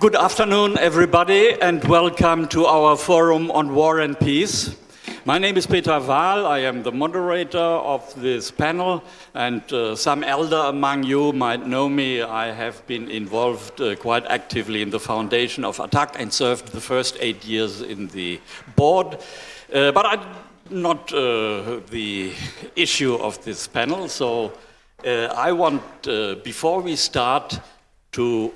Good afternoon, everybody, and welcome to our forum on war and peace. My name is Peter Wahl. I am the moderator of this panel, and uh, some elder among you might know me. I have been involved uh, quite actively in the foundation of ATTAC and served the first eight years in the board. Uh, but I'm not uh, the issue of this panel, so uh, I want, uh, before we start, to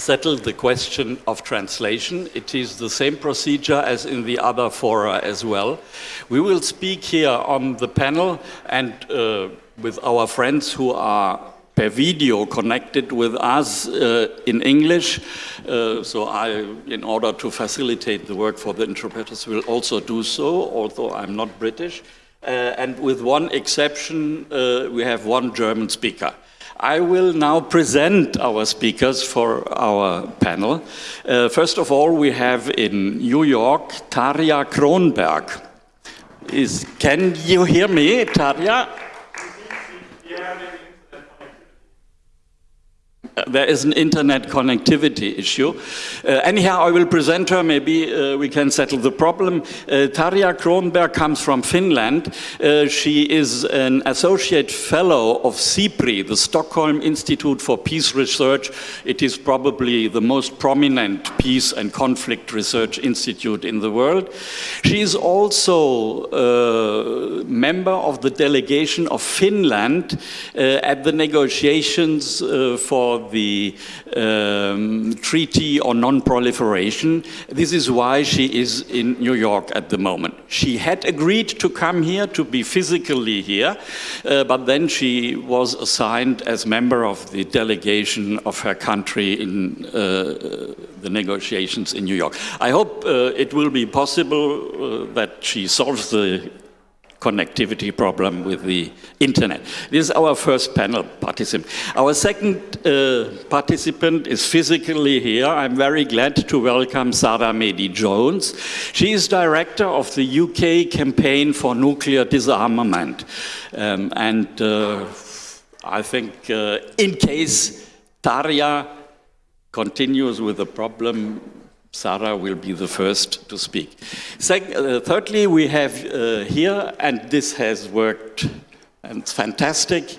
settle the question of translation. It is the same procedure as in the other fora as well. We will speak here on the panel and uh, with our friends who are per video connected with us uh, in English. Uh, so I, in order to facilitate the work for the interpreters, will also do so, although I'm not British. Uh, and with one exception, uh, we have one German speaker. I will now present our speakers for our panel. Uh, first of all, we have in New York, Tarja Cronberg. Is, can you hear me, Tarja? There is an internet connectivity issue. Uh, anyhow, I will present her, maybe uh, we can settle the problem. Uh, Tarja Cronberg comes from Finland. Uh, she is an associate fellow of SIPRI, the Stockholm Institute for Peace Research. It is probably the most prominent peace and conflict research institute in the world. She is also a uh, member of the delegation of Finland uh, at the negotiations for the um, Treaty on Non-Proliferation. This is why she is in New York at the moment. She had agreed to come here, to be physically here, uh, but then she was assigned as member of the delegation of her country in uh, the negotiations in New York. I hope uh, it will be possible uh, that she solves the connectivity problem with the internet. This is our first panel participant. Our second uh, participant is physically here. I'm very glad to welcome Sara Mehdi-Jones. She is director of the UK campaign for nuclear disarmament. Um, and uh, I think uh, in case Tarja continues with the problem, Sara will be the first to speak. uh, thirdly, we have uh, here, and this has worked, and it's fantastic,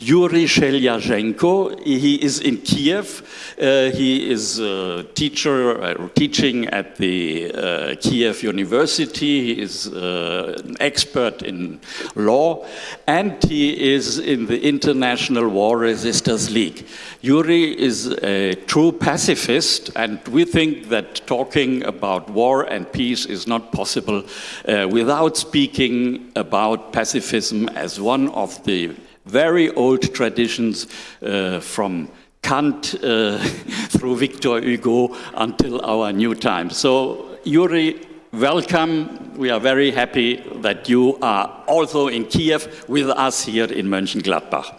Yuri Shelyazhenko. He is in Kiev. Uh, he is a teacher uh, teaching at the uh, Kiev University. He is uh, an expert in law, and he is in the International War Resisters League. Yuri is a true pacifist, and we think that talking about war and peace is not possible uh, without speaking about pacifism as one of the very old traditions uh, from Kant uh, through Victor Hugo until our new time. So, Yuri, welcome. We are very happy that you are also in Kiev with us here in Mönchengladbach.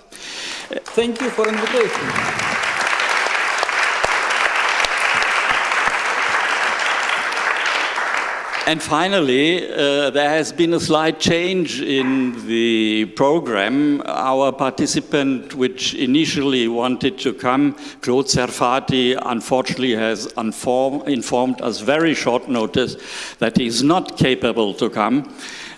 Thank you for invitation. And finally, uh, there has been a slight change in the program. Our participant, which initially wanted to come, Claude Serfati, unfortunately has informed us very short notice that he is not capable to come.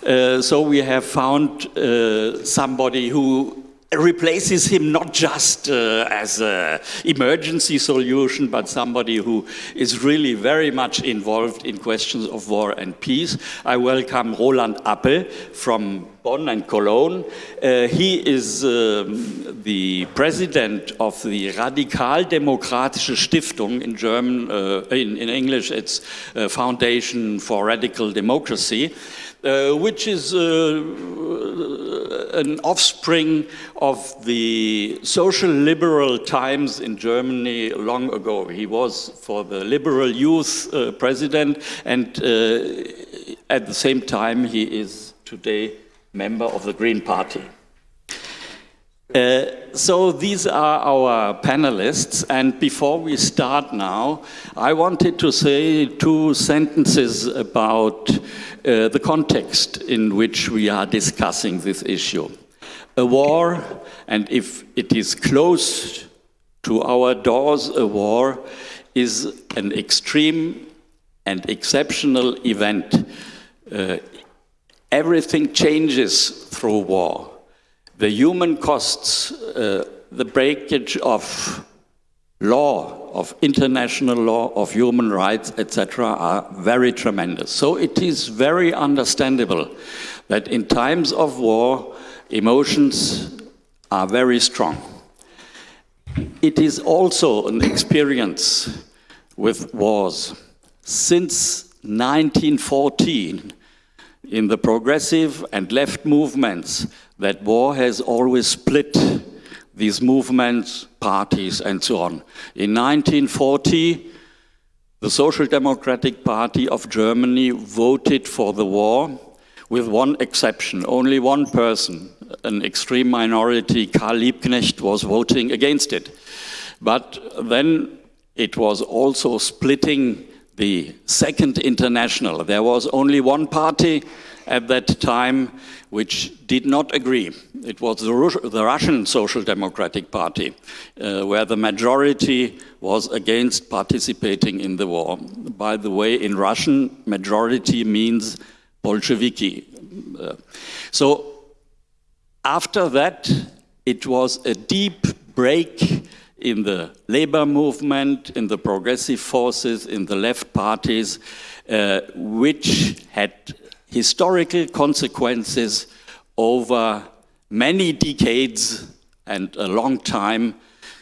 Uh, so we have found uh, somebody who replaces him not just uh, as an emergency solution, but somebody who is really very much involved in questions of war and peace. I welcome Roland Appel from Bonn and Cologne. Uh, he is um, the president of the Radikaldemokratische Stiftung in German, uh, in, in, English it's Foundation for Radical Democracy. Uh, which is uh, an offspring of the social liberal times in Germany long ago. He was for the liberal youth uh, president and uh, at the same time he is today member of the Green Party. Uh, so these are our panelists, and before we start now, I wanted to say two sentences about uh, the context in which we are discussing this issue. A war, and if it is close to our doors, a war is an extreme and exceptional event. Uh, everything changes through war. The human costs, uh, the breakage of law, of international law, of human rights, etc., are very tremendous. So it is very understandable that in times of war, emotions are very strong. It is also an experience with wars. Since 1914, in the progressive and left movements, that war has always split these movements, parties, and so on. In 1940, the Social Democratic Party of Germany voted for the war with one exception. Only one person, an extreme minority, Karl Liebknecht, was voting against it. But then it was also splitting the Second International. There was only one party at that time which did not agree. It was the, the Russian Social Democratic Party, uh, where the majority was against participating in the war. By the way, in Russian, majority means Bolsheviki. Uh, so after that, it was a deep break in the labor movement, in the progressive forces, in the left parties, uh, which had historical consequences over many decades and a long time.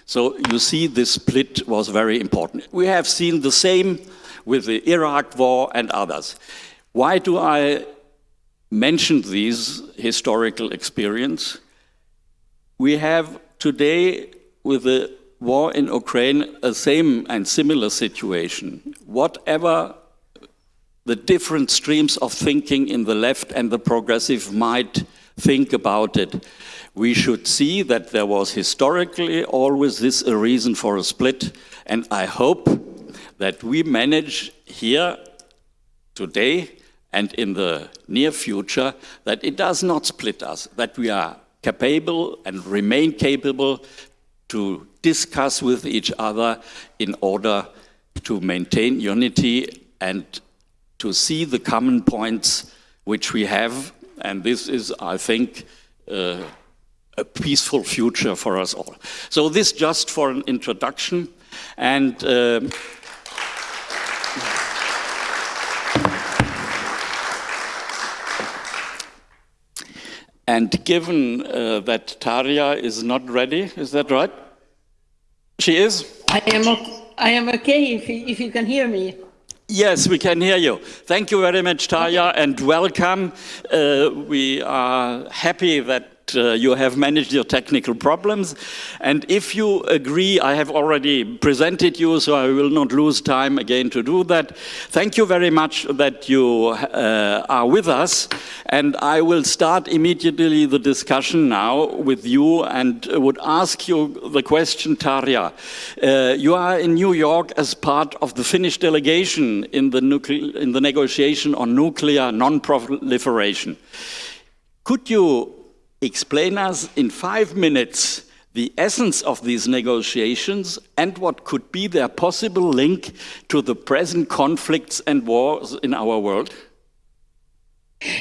So you see this split was very important. We have seen the same with the Iraq war and others. Why do I mention these historical experience? We have today with the war in Ukraine a same and similar situation. Whatever the different streams of thinking in the left and the progressive might think about it. We should see that there was historically always this a reason for a split, and I hope that we manage here today and in the near future that it does not split us, that we are capable and remain capable to discuss with each other in order to maintain unity and to see the common points which we have, and this is, I think, uh, a peaceful future for us all. So this just for an introduction, and uh, And given uh, that Tarja is not ready, is that right? She is? I am, I am okay if, if you can hear me. Yes, we can hear you. Thank you very much, Tarja, and welcome. Uh, we are happy that uh, you have managed your technical problems. And if you agree, I have already presented you, so I will not lose time again to do that. Thank you very much that you uh, are with us. And I will start immediately the discussion now with you and would ask you the question, Tarja. Uh, you are in New York as part of the Finnish delegation in the, in the negotiation on nuclear non-proliferation. Could you explain us in five minutes the essence of these negotiations and what could be their possible link to the present conflicts and wars in our world?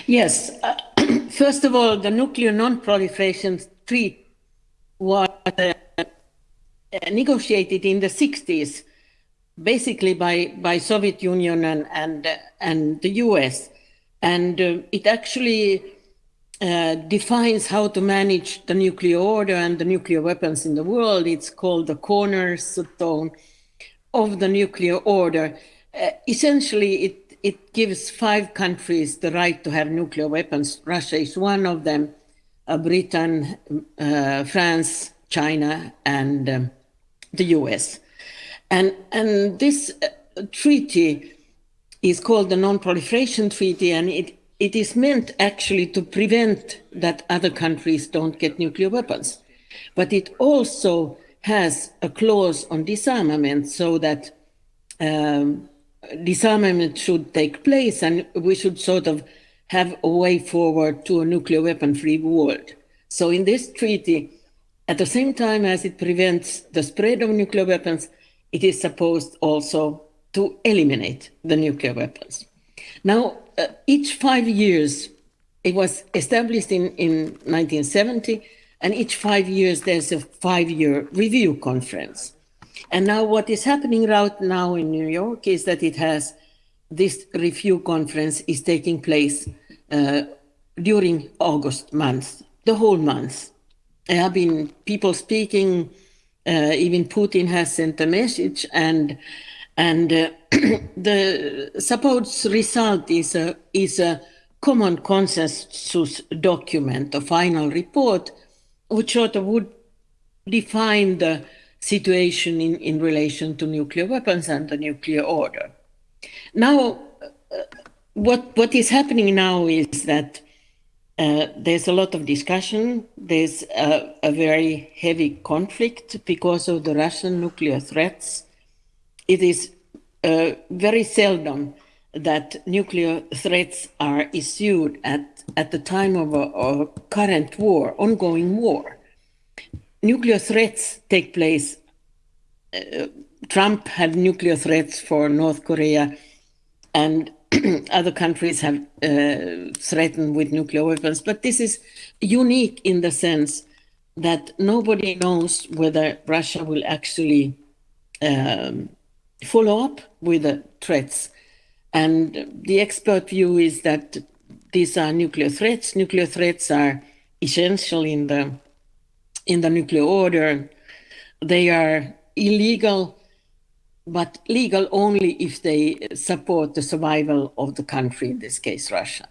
Yes. Uh, first of all, the nuclear non-proliferation treaty was uh, negotiated in the 60s, basically by, by Soviet Union and, and, and the US. And uh, it actually uh, defines how to manage the nuclear order and the nuclear weapons in the world. It's called the cornerstone of the nuclear order. Uh, essentially, it, it gives five countries the right to have nuclear weapons. Russia is one of them, uh, Britain, uh, France, China, and um, the US. And, and this uh, treaty is called the Non-Proliferation Treaty, and it it is meant actually to prevent that other countries don't get nuclear weapons. But it also has a clause on disarmament so that um, disarmament should take place and we should sort of have a way forward to a nuclear weapon free world. So in this treaty, at the same time as it prevents the spread of nuclear weapons, it is supposed also to eliminate the nuclear weapons. Now, uh, each five years, it was established in, in 1970, and each five years there's a five-year review conference. And now what is happening right now in New York is that it has this review conference is taking place uh, during August month, the whole month. There have been people speaking, uh, even Putin has sent a message, and and uh, the supposed result is a is a common consensus document, a final report, which sort of would define the situation in, in relation to nuclear weapons and the nuclear order. Now, uh, what, what is happening now is that uh, there's a lot of discussion. There's a, a, very heavy conflict because of the Russian nuclear threats. It is uh, very seldom that nuclear threats are issued at, at the time of a, a current war, ongoing war nuclear threats take place. Uh, Trump had nuclear threats for North Korea, and other countries have uh, threatened with nuclear weapons. But this is unique in the sense that nobody knows whether Russia will actually um, follow up with the threats. And the expert view is that these are nuclear threats. Nuclear threats are essential in the in the nuclear order, they are illegal, but legal only if they support the survival of the country, in this case, Russia.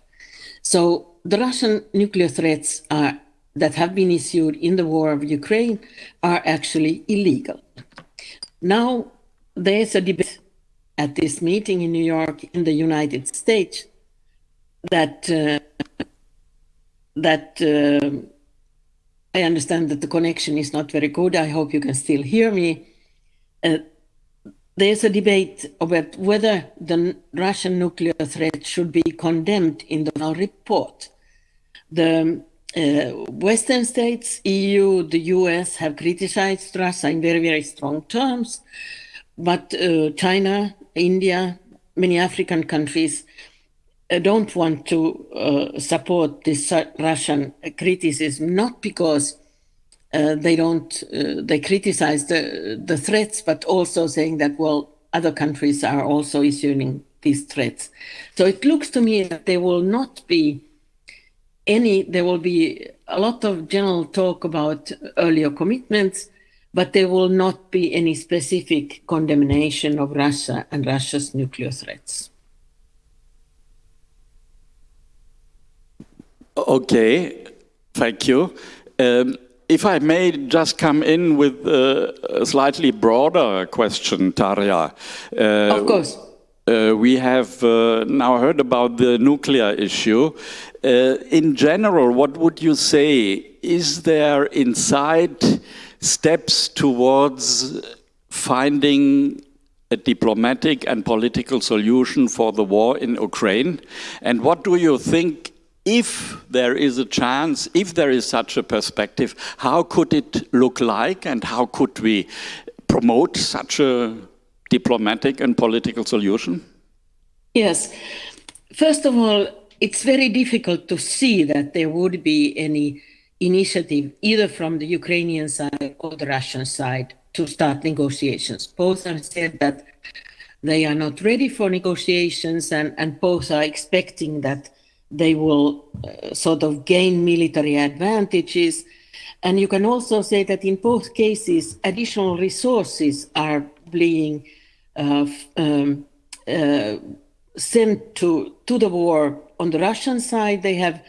So the Russian nuclear threats are, that have been issued in the war of Ukraine are actually illegal. Now, there's a debate at this meeting in New York in the United States that uh, that uh, I understand that the connection is not very good. I hope you can still hear me. Uh, there's a debate about whether the Russian nuclear threat should be condemned in the report. The uh, Western states, EU, the US have criticized Russia in very, very strong terms, but uh, China, India, many African countries uh, don't want to uh, support this Russian criticism, not because uh, they don't, uh, they criticize the, the threats, but also saying that, well, other countries are also issuing these threats. So it looks to me that there will not be any, there will be a lot of general talk about earlier commitments, but there will not be any specific condemnation of Russia and Russia's nuclear threats. Okay, thank you. Um, if I may just come in with a slightly broader question, Tarja. Uh, of course. Uh, we have uh, now heard about the nuclear issue. Uh, in general, what would you say? Is there inside steps towards finding a diplomatic and political solution for the war in Ukraine? And what do you think if there is a chance, if there is such a perspective, how could it look like and how could we promote such a diplomatic and political solution? Yes. First of all, it's very difficult to see that there would be any initiative either from the Ukrainian side or the Russian side to start negotiations. Both have said that they are not ready for negotiations and, and both are expecting that they will uh, sort of gain military advantages. And you can also say that in both cases, additional resources are being uh, um, uh, sent to, to the war. On the Russian side, they have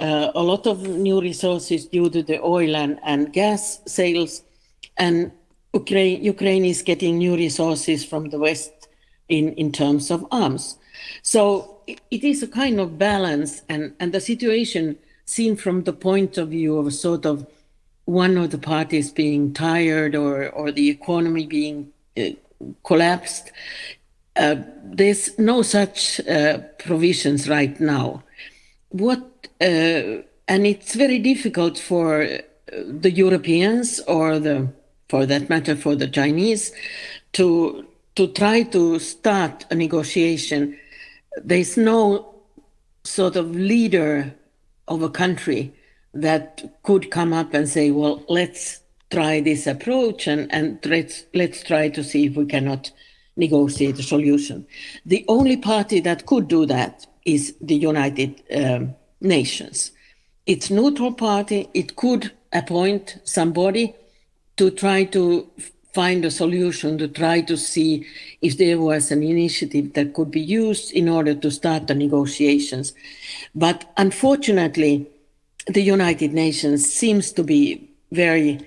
uh, a lot of new resources due to the oil and, and gas sales. And Ukraine, Ukraine is getting new resources from the West in, in terms of arms. So it is a kind of balance and, and the situation seen from the point of view of sort of one of the parties being tired or, or the economy being uh, collapsed. Uh, there's no such uh, provisions right now. What and it's very difficult for uh, the Europeans or the for that matter, for the Chinese, to to try to start a negotiation. There's no sort of leader of a country that could come up and say, well, let's try this approach and, and let's, let's try to see if we cannot negotiate a solution. The only party that could do that is the United um, Nations. It's neutral party. It could appoint somebody to try to find a solution, to try to see if there was an initiative that could be used in order to start the negotiations. But unfortunately, the United Nations seems to be very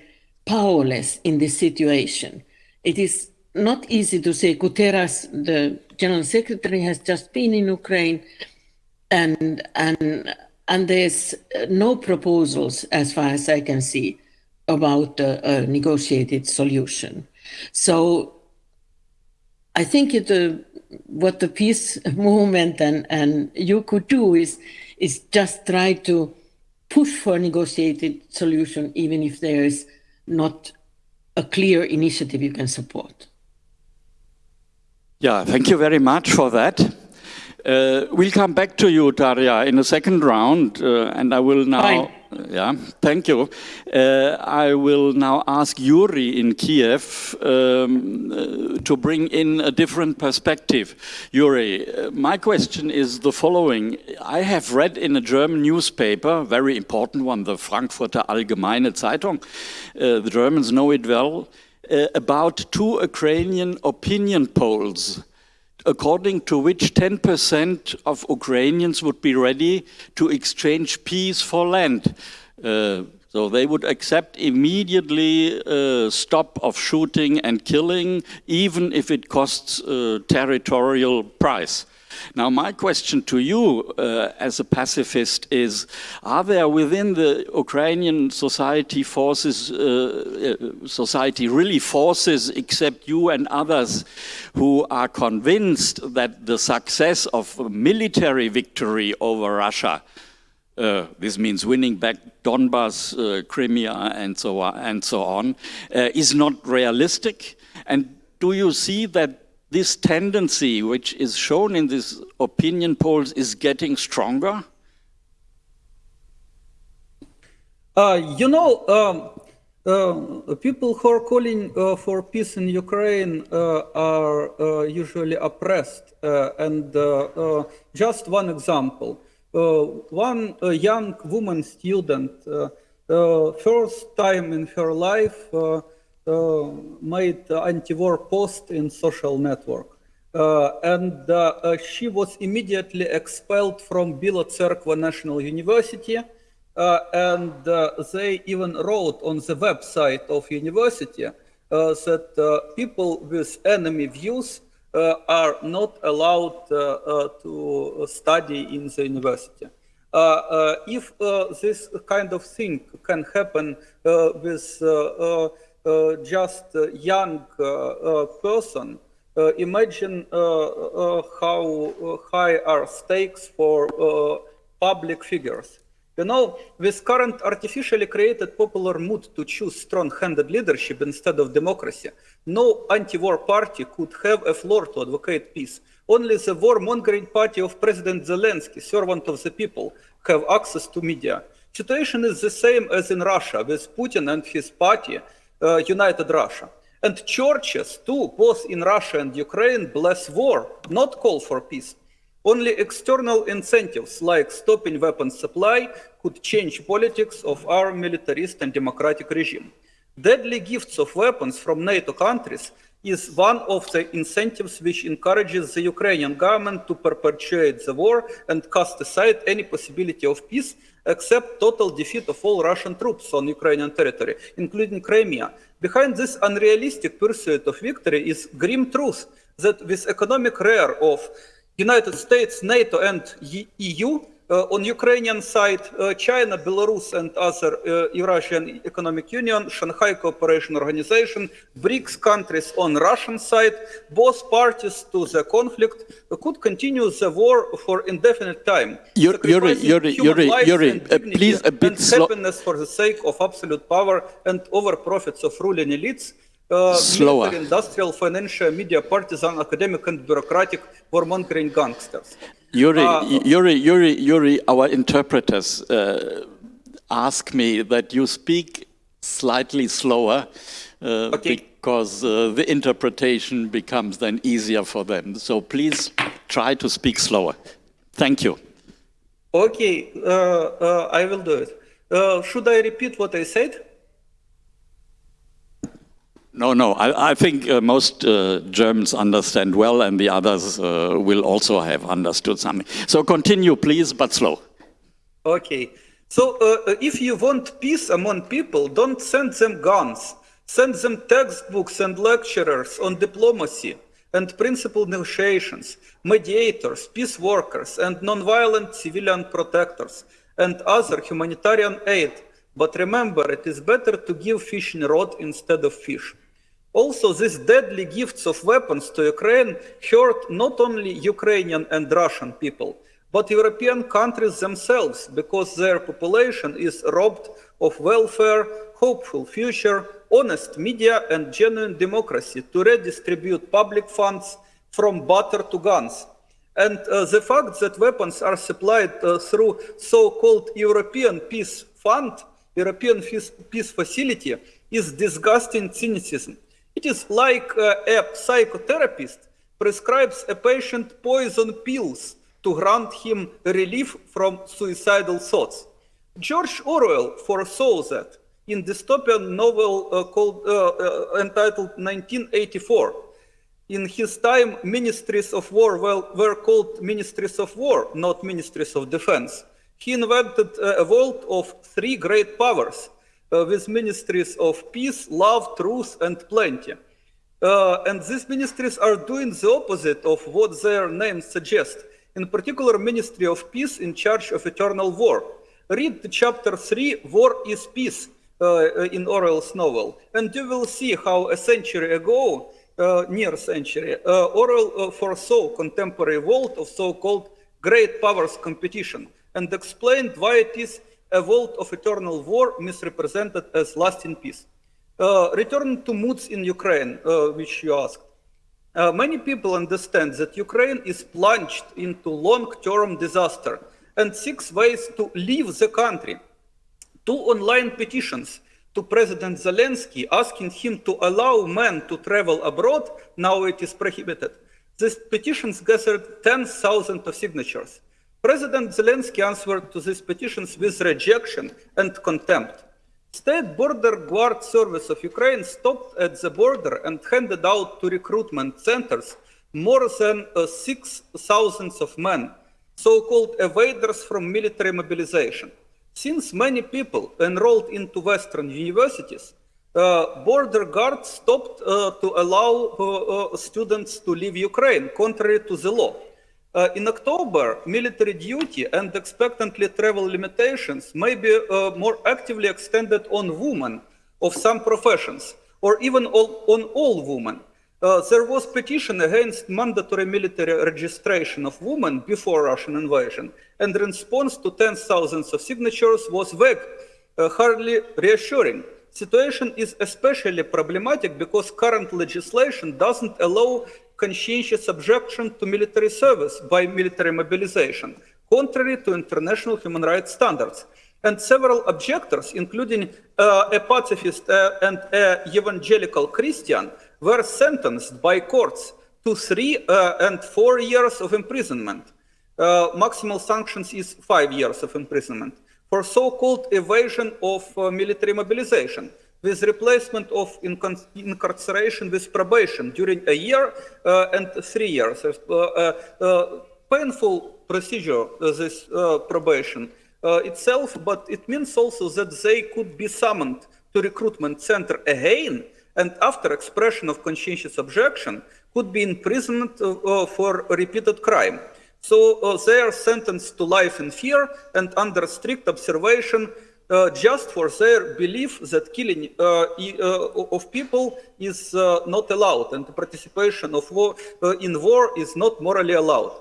powerless in this situation. It is not easy to say Guterres, the General Secretary, has just been in Ukraine, and and and there's no proposals, as far as I can see, about a, a negotiated solution. So I think it, uh, what the peace movement and, and you could do is is just try to push for a negotiated solution, even if there is not a clear initiative you can support. Yeah, thank you very much for that. Uh, we'll come back to you, Tarja, in a second round, uh, and I will now. Fine. Yeah, thank you. Uh, I will now ask Yuri in Kiev um, uh, to bring in a different perspective. Yuri, uh, my question is the following. I have read in a German newspaper, very important one, the Frankfurter Allgemeine Zeitung, uh, the Germans know it well, uh, about two Ukrainian opinion polls according to which 10% of Ukrainians would be ready to exchange peace for land. Uh, so they would accept immediately uh, stop of shooting and killing, even if it costs a territorial price. Now, my question to you uh, as a pacifist is, are there within the Ukrainian society forces, uh, uh, society really forces, except you and others, who are convinced that the success of military victory over Russia uh, this means winning back Donbas, uh, Crimea, and so on, and so on uh, is not realistic. And do you see that this tendency, which is shown in these opinion polls, is getting stronger? Uh, you know, um, uh, people who are calling uh, for peace in Ukraine uh, are uh, usually oppressed. Uh, and just one example. one young woman student, first time in her life, made anti-war post in social network. Uh, and uh, she was immediately expelled from Bila Tserkva National University. and they even wrote on the website of university that people with enemy views uh, are not allowed uh, uh, to study in the university. if this kind of thing can happen with uh, just a young uh, uh, person, imagine how high are stakes for public figures. You know, with current artificially created popular mood to choose strong-handed leadership instead of democracy, no anti-war party could have a floor to advocate peace. Only the war-mongering party of President Zelensky, servant of the people, have access to media. Situation is the same as in Russia, with Putin and his party uh, Э, united Russia. And churches too, both in Russia and Ukraine, bless war, not call for peace. Only external incentives like stopping weapons supply could change politics of our militarist and democratic regime. Deadly gifts of weapons from NATO countries is one of the incentives which encourages the Ukrainian government to perpetuate the war and cast aside any possibility of peace except total defeat of all Russian troops on Ukrainian territory, including Crimea. Behind this unrealistic pursuit of victory is grim truth that with economic rear of United States, NATO, and EU, on Ukrainian side, China, Belarus, and other Eurasian Economic Union, Shanghai Cooperation Organization, BRICS countries on Russian side, both parties to the conflict could continue the war for indefinite time. Yuri- Yuri, Yuri, human Yuri, and uh, please a bit slow- happiness for the sake of absolute power and over profits of ruling elites. Uh, Slower. military, industrial, financial, media, partisan, academic, and bureaucratic warmongering gangsters. Yuri, Uh, Yuri, Yuri, Yuri, our interpreters uh, ask me that you speak slightly slower uh, Okay. because uh, the interpretation becomes then easier for them. So please try to speak slower. Thank you. Okay, uh, uh, I will do it. Uh, should I repeat what I said? No, no, I, I think uh, most uh, Germans understand well, and the others uh, will also have understood something. So continue, please, but slow. Okay. So uh, uh, if you want peace among people, don't send them guns. Send them textbooks and lecturers on diplomacy and principal negotiations, mediators, peace workers, and nonviolent civilian protectors, and other humanitarian aid. But remember, it is better to give fish fishing rod instead of fish. Also, these deadly gifts of weapons to Ukraine hurt not only Ukrainian and Russian people, but European countries themselves, because their population is robbed of welfare, hopeful future, honest media, and genuine democracy to redistribute public funds from butter to guns. And uh, the fact that weapons are supplied uh, through so-called European Peace Fund, European Peace, Peace Facility, is disgusting cynicism. It is like uh, a psychotherapist prescribes a patient poison pills to grant him relief from suicidal thoughts. George Orwell foresaw that in dystopian novel uh, called, uh, uh, entitled 1984. In his time, ministries of war well, were called ministries of war, not ministries of defense. He invented a world of three great powers with ministries of peace, love, truth, and plenty. Uh, and these ministries are doing the opposite of what their names suggest. In particular, Ministry of Peace in charge of eternal war. Read chapter 3, War is Peace, uh, in Orwell's novel, and you will see how a century ago, uh, near century, uh, Orwell uh, foresaw contemporary world of so-called great powers competition and explained why it is a world of eternal war misrepresented as lasting peace. Uh, return to moods in Ukraine, uh, which you asked. Uh, many people understand that Ukraine is plunged into long-term disaster and seeks ways to leave the country. Two online petitions to President Zelensky asking him to allow men to travel abroad, now it is prohibited. These petitions gathered 10,000 of signatures. President Zelensky answered to these petitions with rejection and contempt. State Border Guard Service of Ukraine stopped at the border and handed out to recruitment centers more than uh, 6,000 of men, so-called evaders from military mobilization. Since many people enrolled into Western universities, uh, border guards stopped uh, to allow uh, uh, students to leave Ukraine, contrary to the law. Uh, in October, military duty and expectantly travel limitations may be uh, more actively extended on women of some professions, or even all, on all women. Uh, there was petition against mandatory military registration of women before Russian invasion, and response to tens thousands of signatures was vague, hardly reassuring. Situation is especially problematic because current legislation doesn't allow conscientious objection to military service by military mobilization, contrary to international human rights standards. And several objectors, including uh, a pacifist uh, and an evangelical Christian, were sentenced by courts to three uh, and four years of imprisonment. Uh, maximal sanctions is five years of imprisonment for so-called evasion of uh, military mobilization with replacement of incarceration with probation during a year uh, and three years. Uh, uh, painful procedure, this probation itself, but it means also that they could be summoned to recruitment center again and after expression of conscientious objection could be imprisoned uh, for repeated crime. So uh, they are sentenced to life in fear and under strict observation uh, just for their belief that killing uh, uh, of people is uh, not allowed and participation of war, in war is not morally allowed.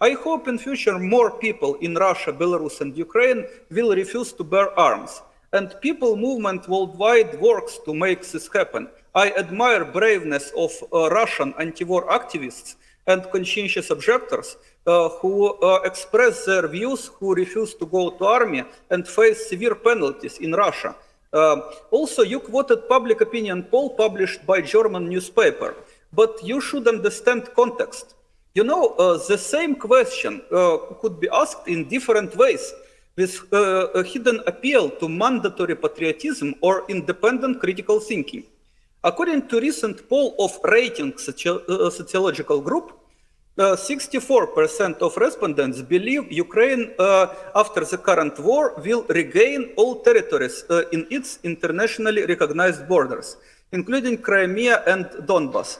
I hope in future more people in Russia, Belarus and Ukraine will refuse to bear arms and people movement worldwide works to make this happen. I admire braveness of uh, Russian anti-war activists and conscientious objectors uh, who uh, express their views, who refuse to go to army and face severe penalties in Russia. Uh, also, you quoted public opinion poll published by German newspaper, but you should understand context. You know, uh, the same question uh, could be asked in different ways with uh, a hidden appeal to mandatory patriotism or independent critical thinking. According to recent poll of rating soci uh, sociological group, 64% uh, of respondents believe Ukraine, uh, after the current war, will regain all territories uh, in its internationally recognized borders, including Crimea and Donbass.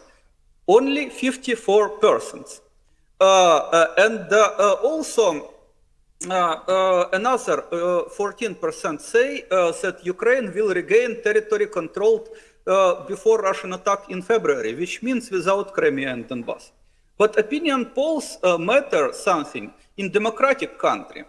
Only 54%. and also, another 14% uh, say that Ukraine will regain territory controlled before Russian attack in February, which means without Crimea and Donbass. But opinion polls matter something in democratic country.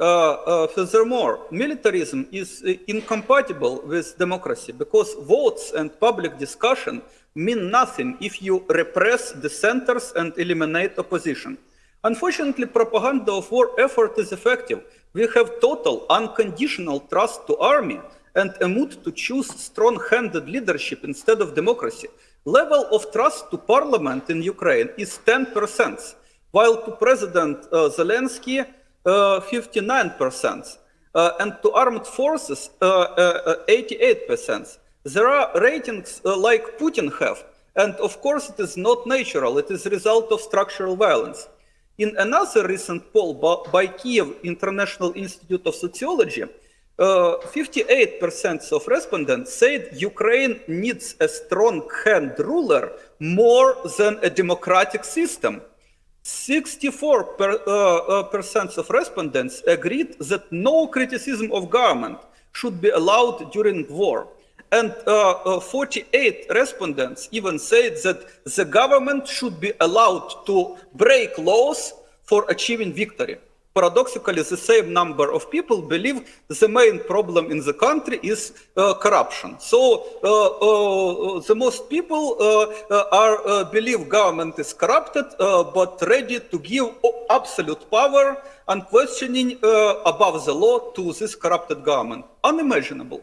Uh, uh, furthermore, militarism is uh, incompatible with democracy because votes and public discussion mean nothing if you repress dissenters and eliminate opposition. Unfortunately, propaganda of war effort is effective. We have total unconditional trust to army and a mood to choose strong-handed leadership instead of democracy. Level of trust to parliament in Ukraine is 10%, while to President uh, Zelensky, uh, 59%, uh, and to armed forces, 88%. Uh, uh, there are ratings uh, like Putin have, and of course it is not natural, it is a result of structural violence. In another recent poll by Kiev International Institute of Sociology, 58% uh, of respondents said Ukraine needs a strong hand ruler more than a democratic system. 64% per, uh, uh, of respondents agreed that no criticism of government should be allowed during war. And uh, uh, 48 respondents even said that the government should be allowed to break laws for achieving victory. Paradoxically, the same number of people believe the main problem in the country is uh, corruption. So uh, uh, the most people uh, are believe government is corrupted, but ready to give absolute power, unquestioning above the law to this corrupted government. Unimaginable.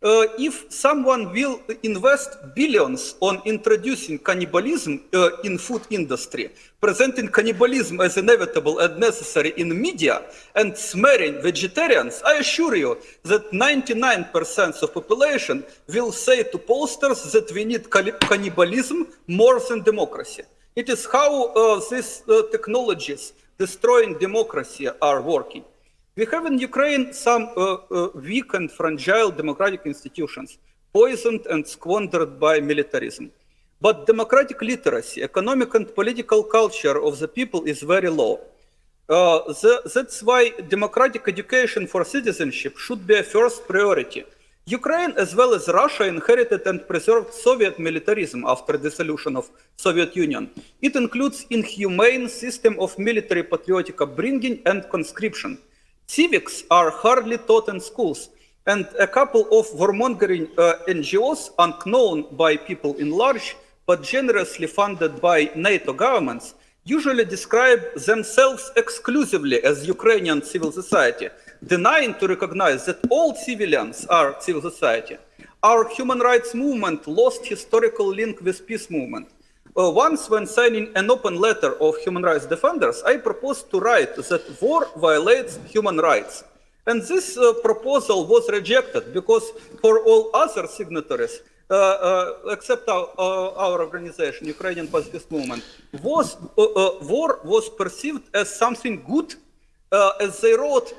Uh, if someone will invest billions on introducing cannibalism uh, in food industry, presenting cannibalism as inevitable and necessary in media, and smearing vegetarians, I assure you that 99% of population will say to pollsters that we need cannibalism more than democracy. It is how uh, these uh, technologies destroying democracy are working. We have in Ukraine some uh, uh, weak and fragile democratic institutions, poisoned and squandered by militarism. But democratic literacy, economic and political culture of the people is very low. Uh, the, that's why democratic education for citizenship should be a first priority. Ukraine, as well as Russia, inherited and preserved Soviet militarism after dissolution of Soviet Union. It includes inhumane system of military patriotic upbringing and conscription. Civics are hardly taught in schools, and a couple of warmongering uh, NGOs, unknown by people in large, but generously funded by NATO governments, usually describe themselves exclusively as Ukrainian civil society, denying to recognize that all civilians are civil society. Our human rights movement lost historical link with peace movement. Uh, once when signing an open letter of human rights defenders, I proposed to write that war violates human rights. And this uh, proposal was rejected because for all other signatories, uh, uh except our, uh, our, organization, Ukrainian Pacifist Movement, was, uh, war was perceived as something good, as they wrote,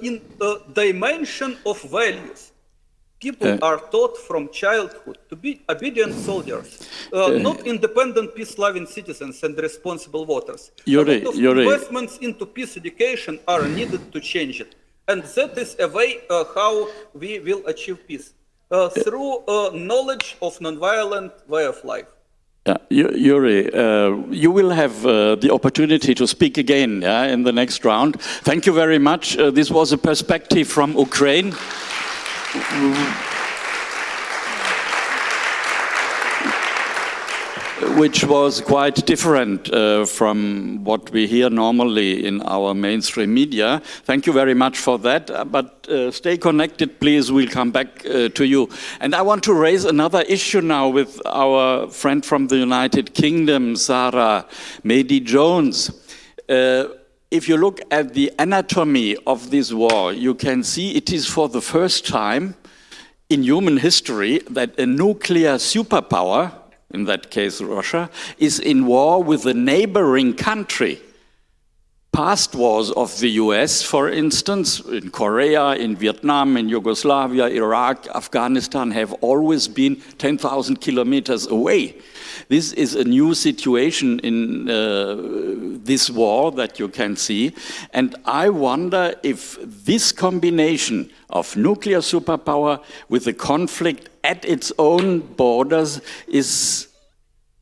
in the dimension of values. People are taught from childhood to be obedient soldiers, uh, not independent, peace-loving citizens and responsible voters. Yuri, a lot of Yuri. investments into peace education are needed to change it. And that is a way uh, how we will achieve peace, uh, through uh, knowledge of nonviolent way of life. Yeah, Yuri, uh, you will have uh, the opportunity to speak again yeah, in the next round. Thank you very much. Uh, this was a perspective from Ukraine. Which was quite different uh, from what we hear normally in our mainstream media. Thank you very much for that. Uh, But uh, stay connected, please. We'll come back uh, to you. And I want to raise another issue now with our friend from the United Kingdom, Sarah Medi Jones. Uh, if you look at the anatomy of this war, you can see it is for the first time in human history that a nuclear superpower, in that case Russia, is in war with a neighboring country. Past wars of the US, for instance, in Korea, in Vietnam, in Yugoslavia, Iraq, Afghanistan, have always been 10,000 kilometers away. This is a new situation in uh, this war that you can see. And I wonder if this combination of nuclear superpower with a conflict at its own borders is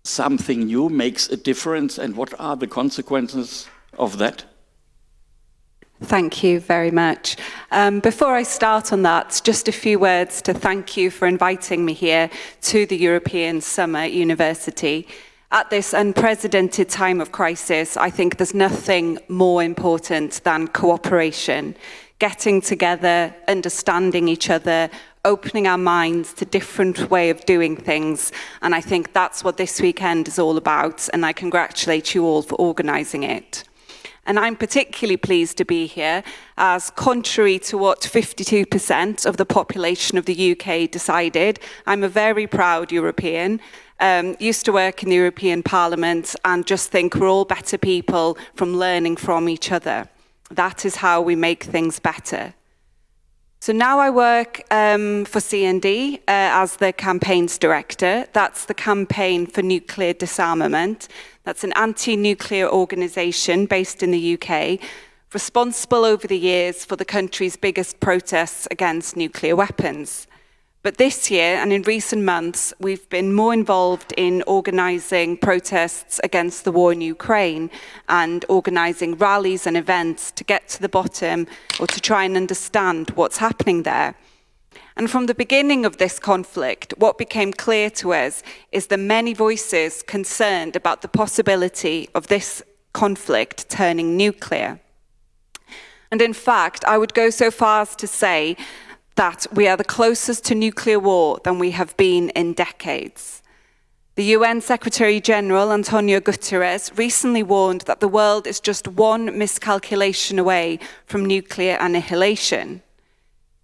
something new, makes a difference, and what are the consequences of that? Thank you very much. Um, before I start on that, just a few words to thank you for inviting me here to the European Summer University. At this unprecedented time of crisis, I think there's nothing more important than cooperation, getting together, understanding each other, opening our minds to different way of doing things. And I think that's what this weekend is all about. And I congratulate you all for organising it. And I'm particularly pleased to be here as contrary to what 52% of the population of the UK decided, I'm a very proud European, um, used to work in the European Parliament and just think we're all better people from learning from each other. That is how we make things better. So now I work um, for CND uh, as the campaigns director. That's the campaign for nuclear disarmament. That's an anti-nuclear organisation based in the UK, responsible over the years for the country's biggest protests against nuclear weapons. But this year and in recent months, we've been more involved in organising protests against the war in Ukraine and organising rallies and events to get to the bottom or to try and understand what's happening there. And from the beginning of this conflict, what became clear to us is the many voices concerned about the possibility of this conflict turning nuclear. And in fact, I would go so far as to say that we are the closest to nuclear war than we have been in decades. The UN Secretary General Antonio Guterres recently warned that the world is just one miscalculation away from nuclear annihilation.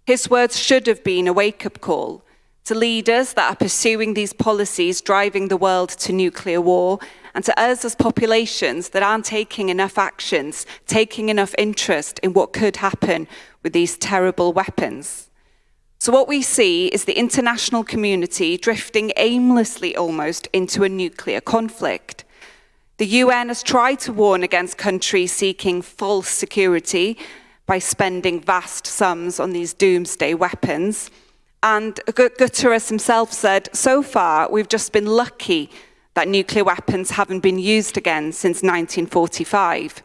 His words should have been a wake up call to leaders that are pursuing these policies driving the world to nuclear war, and to us as populations that aren't taking enough actions, taking enough interest in what could happen with these terrible weapons. So, what we see is the international community drifting aimlessly almost into a nuclear conflict. The UN has tried to warn against countries seeking false security by spending vast sums on these doomsday weapons. And Guterres himself said, so far, we've just been lucky that nuclear weapons haven't been used again since 1945.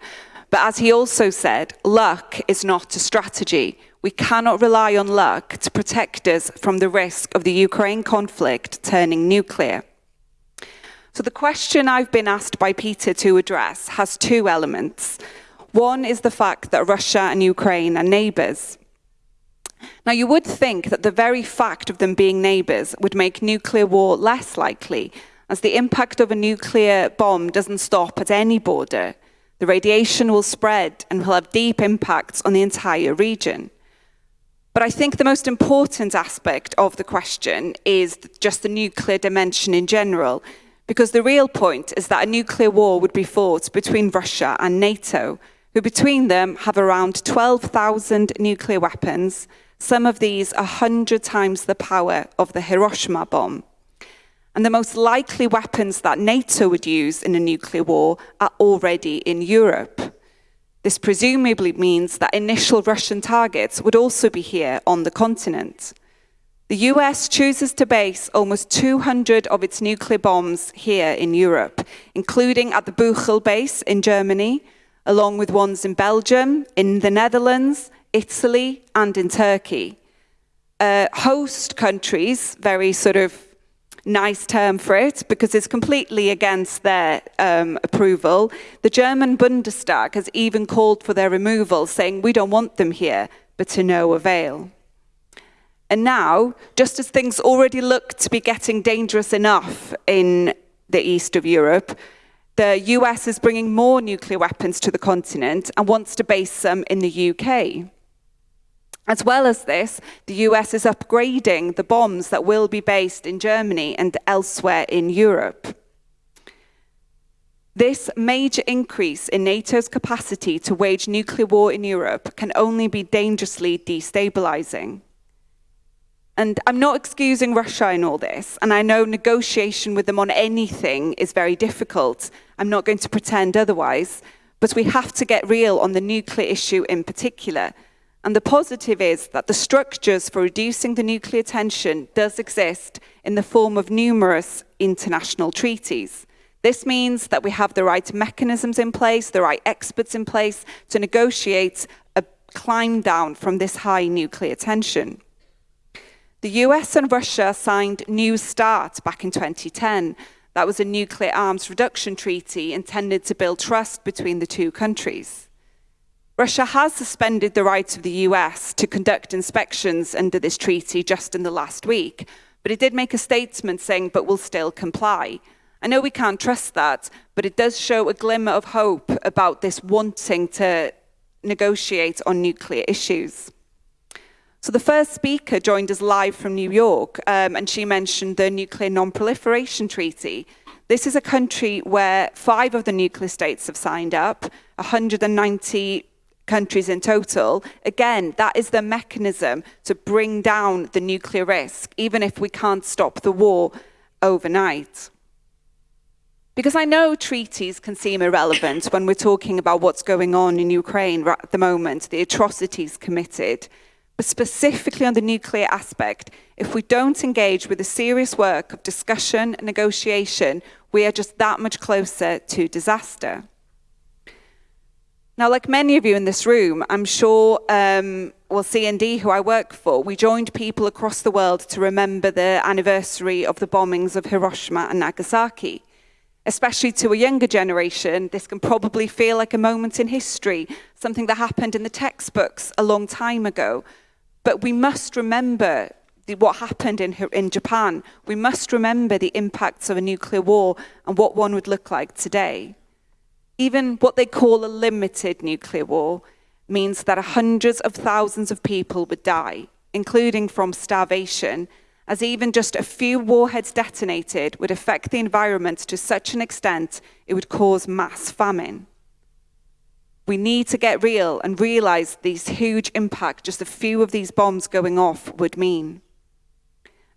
But as he also said, luck is not a strategy. We cannot rely on luck to protect us from the risk of the Ukraine conflict turning nuclear. So the question I've been asked by Peter to address has two elements. One is the fact that Russia and Ukraine are neighbours. Now, you would think that the very fact of them being neighbours would make nuclear war less likely, as the impact of a nuclear bomb doesn't stop at any border. The radiation will spread and will have deep impacts on the entire region. But I think the most important aspect of the question is just the nuclear dimension in general, because the real point is that a nuclear war would be fought between Russia and NATO, who between them have around 12,000 nuclear weapons, Some of these are 100 times the power of the Hiroshima bomb. And the most likely weapons that NATO would use in a nuclear war are already in Europe. This presumably means that initial Russian targets would also be here on the continent. The US chooses to base almost 200 of its nuclear bombs here in Europe, including at the Buchel base in Germany, along with ones in Belgium, in the Netherlands, Italy, and in Turkey. Uh, host countries, very sort of nice term for it because it's completely against their um, approval. The German Bundestag has even called for their removal, saying we don't want them here, but to no avail. And now, just as things already look to be getting dangerous enough in the east of Europe, the US is bringing more nuclear weapons to the continent and wants to base them in the UK. As well as this, the US is upgrading the bombs that will be based in Germany and elsewhere in Europe. This major increase in NATO's capacity to wage nuclear war in Europe can only be dangerously destabilizing. And I'm not excusing Russia in all this, and I know negotiation with them on anything is very difficult. I'm not going to pretend otherwise, but we have to get real on the nuclear issue in particular and the positive is that the structures for reducing the nuclear tension does exist in the form of numerous international treaties. This means that we have the right mechanisms in place, the right experts in place to negotiate a climb down from this high nuclear tension. The US and Russia signed New START back in 2010. That was a nuclear arms reduction treaty intended to build trust between the two countries. Russia has suspended the rights of the US to conduct inspections under this treaty just in the last week, but it did make a statement saying, but we'll still comply. I know we can't trust that, but it does show a glimmer of hope about this wanting to negotiate on nuclear issues. So the first speaker joined us live from New York, um, and she mentioned the Nuclear Non-Proliferation Treaty. This is a country where five of the nuclear states have signed up, 190 countries in total, again, that is the mechanism to bring down the nuclear risk, even if we can't stop the war overnight. Because I know treaties can seem irrelevant when we're talking about what's going on in Ukraine at the moment, the atrocities committed. But specifically on the nuclear aspect, if we don't engage with the serious work of discussion and negotiation, we are just that much closer to disaster. Now, like many of you in this room, I'm sure, um, well, CND, who I work for, we joined people across the world to remember the anniversary of the bombings of Hiroshima and Nagasaki. Especially to a younger generation, this can probably feel like a moment in history, something that happened in the textbooks a long time ago. But we must remember the, what happened in, in Japan. We must remember the impacts of a nuclear war and what one would look like today. Even what they call a limited nuclear war means that hundreds of thousands of people would die, including from starvation, as even just a few warheads detonated would affect the environment to such an extent it would cause mass famine. We need to get real and realize these huge impact just a few of these bombs going off would mean.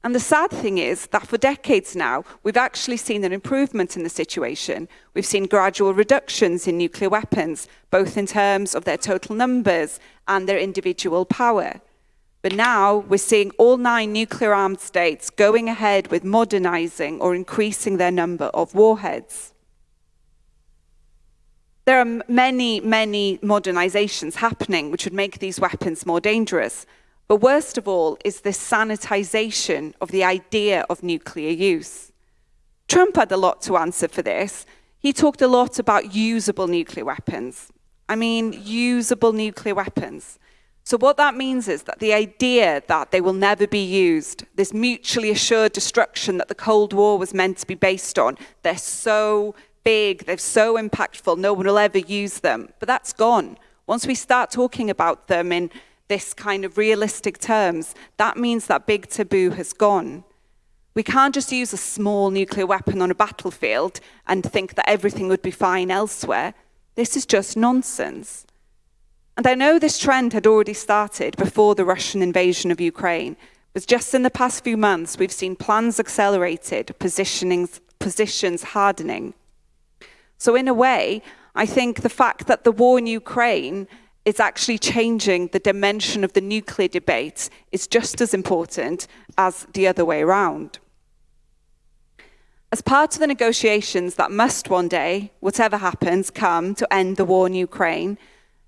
And the sad thing is that for decades now, we've actually seen an improvement in the situation. We've seen gradual reductions in nuclear weapons, both in terms of their total numbers and their individual power. But now we're seeing all nine nuclear armed states going ahead with modernizing or increasing their number of warheads. There are many, many modernizations happening which would make these weapons more dangerous. But worst of all is this sanitization of the idea of nuclear use. Trump had a lot to answer for this. He talked a lot about usable nuclear weapons. I mean, usable nuclear weapons. So what that means is that the idea that they will never be used, this mutually assured destruction that the Cold War was meant to be based on, they're so big, they're so impactful, no one will ever use them. But that's gone. Once we start talking about them in this kind of realistic terms, that means that big taboo has gone. We can't just use a small nuclear weapon on a battlefield and think that everything would be fine elsewhere. This is just nonsense. And I know this trend had already started before the Russian invasion of Ukraine, but just in the past few months, we've seen plans accelerated, positions hardening. So, in a way, I think the fact that the war in Ukraine is actually changing the dimension of the nuclear debate is just as important as the other way around. As part of the negotiations that must one day, whatever happens, come to end the war in Ukraine,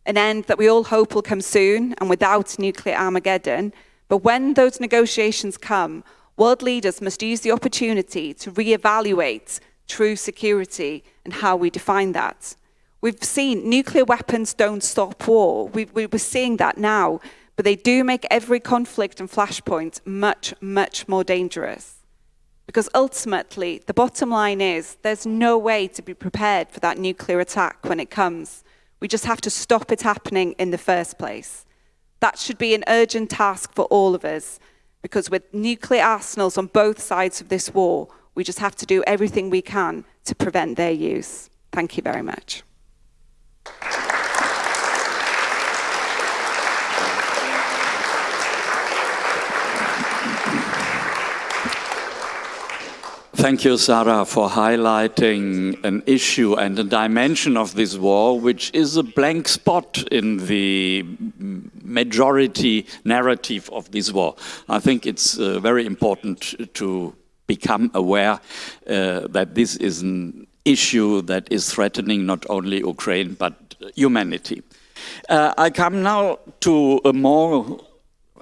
an end that we all hope will come soon and without nuclear Armageddon, but when those negotiations come, world leaders must use the opportunity to re-evaluate true security and how we define that. We've seen nuclear weapons don't stop war. We, we, we're seeing that now, but they do make every conflict and flashpoint much, much more dangerous. Because ultimately, the bottom line is there's no way to be prepared for that nuclear attack when it comes. We just have to stop it happening in the first place. That should be an urgent task for all of us, because with nuclear arsenals on both sides of this war, we just have to do everything we can to prevent their use. Thank you very much. Thank you, Sarah, for highlighting an issue and a dimension of this war, which is a blank spot in the majority narrative of this war. I think it's uh, very important to become aware uh, that this is an issue that is threatening not only Ukraine but humanity. Uh, I come now to a more,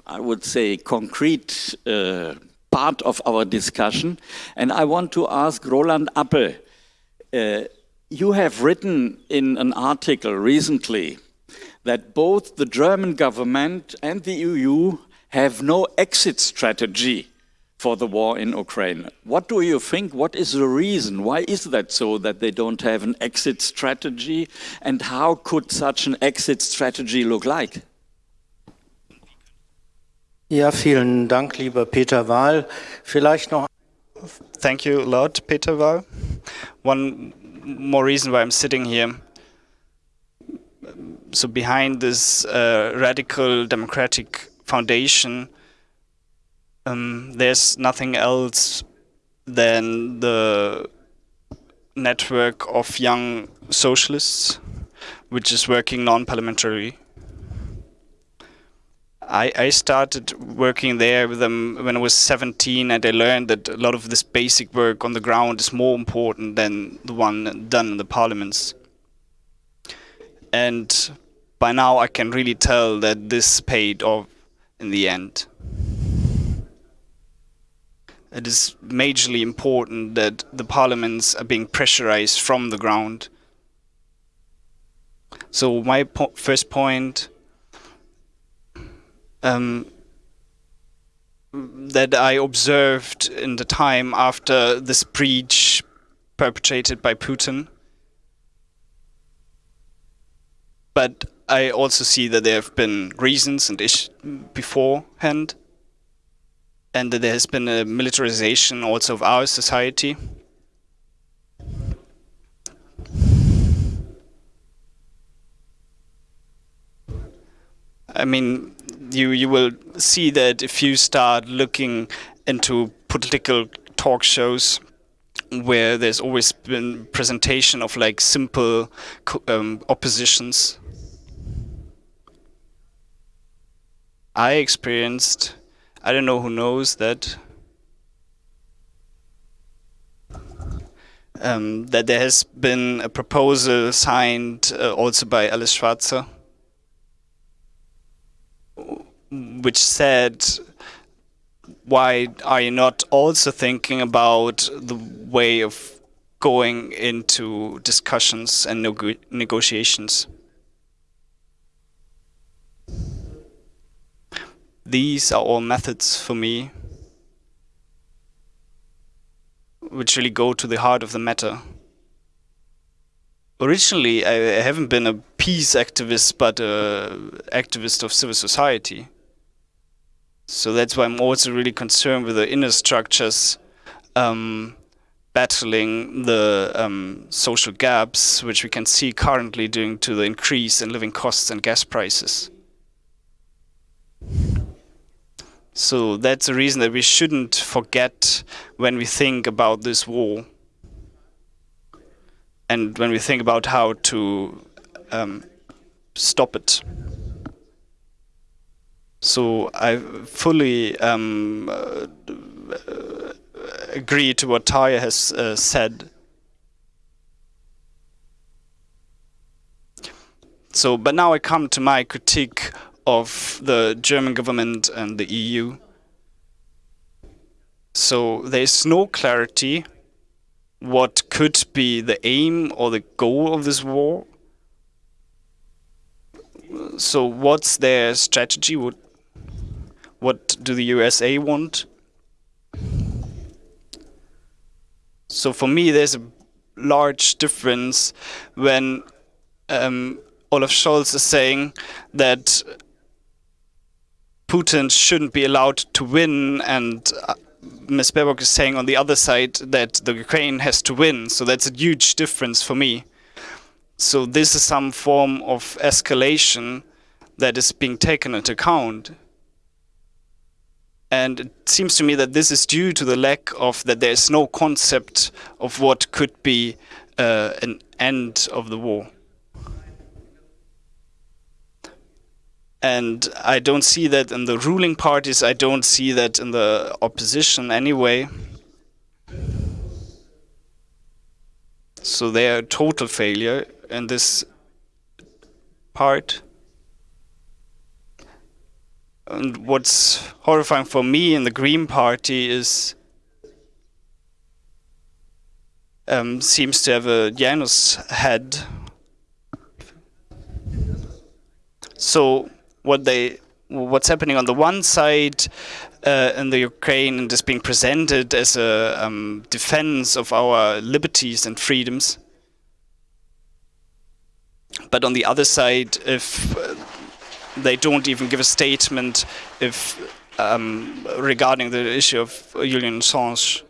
I would say, concrete uh, part of our discussion. And I want to ask Roland Appel, uh, you have written in an article recently that both the German government and the EU have no exit strategy for the war in Ukraine. What do you think? What is the reason? Why is that so that they don't have an exit strategy? And how could such an exit strategy look like? Ja, vielen Dank, lieber Peter Wahl. Vielleicht noch. Thank you a lot, Peter Wahl. One more reason why I'm sitting here. So behind this uh, radical democratic foundation, um, there's nothing else than the network of young socialists, which is working non-parliamentary I, I started working there with them when I was 17 and I learned that a lot of this basic work on the ground is more important than the one done in the parliaments. And by now I can really tell that this paid off in the end. It is majorly important that the parliaments are being pressurized from the ground. So my po first point um, that I observed in the time after this breach perpetrated by Putin. But I also see that there have been reasons and issues beforehand, and that there has been a militarization also of our society. I mean, you you will see that if you start looking into political talk shows where there's always been presentation of like simple um, oppositions. I experienced, I don't know who knows that, um, that there has been a proposal signed uh, also by Alice Schwarzer which said, why are you not also thinking about the way of going into discussions and neg negotiations? These are all methods for me which really go to the heart of the matter. Originally, I haven't been a peace activist, but an activist of civil society. So that's why I'm also really concerned with the inner structures um, battling the um, social gaps, which we can see currently due to the increase in living costs and gas prices. So that's a reason that we shouldn't forget when we think about this war and when we think about how to um, stop it. So I fully um, uh, agree to what Tarja has uh, said. So, but now I come to my critique of the German government and the EU. So there's no clarity what could be the aim or the goal of this war. So what's their strategy? What, what do the USA want? So for me, there's a large difference when um, Olaf Scholz is saying that Putin shouldn't be allowed to win, and uh, Ms. Baerbock is saying on the other side that the Ukraine has to win. So that's a huge difference for me. So this is some form of escalation that is being taken into account. And it seems to me that this is due to the lack of that there is no concept of what could be uh, an end of the war. And I don't see that in the ruling parties, I don't see that in the opposition anyway. So they are a total failure in this part. And what's horrifying for me in the Green Party is um, seems to have a Janus head. So what they what's happening on the one side uh, in the Ukraine and is being presented as a um, defense of our liberties and freedoms. But on the other side, if uh, they don't even give a statement if um, regarding the issue of Julian Assange.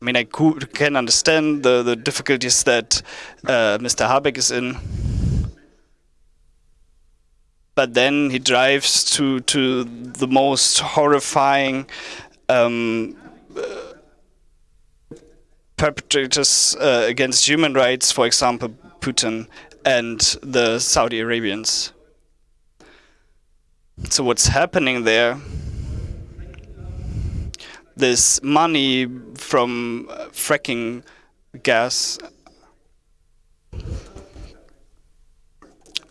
I mean, I could, can understand the, the difficulties that uh, Mr. Habeck is in but then he drives to to the most horrifying um, uh, perpetrators uh, against human rights, for example, Putin and the Saudi Arabians. So what's happening there? This money from uh, fracking gas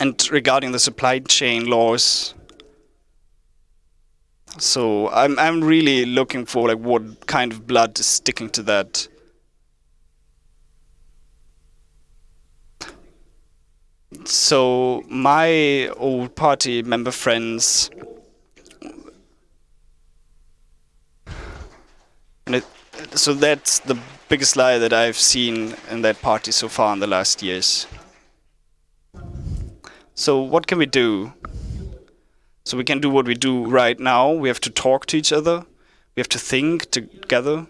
and regarding the supply chain laws. So I'm I'm really looking for like what kind of blood is sticking to that. So my old party member friends it, so that's the biggest lie that I've seen in that party so far in the last years. So what can we do? So we can do what we do right now. We have to talk to each other. We have to think together.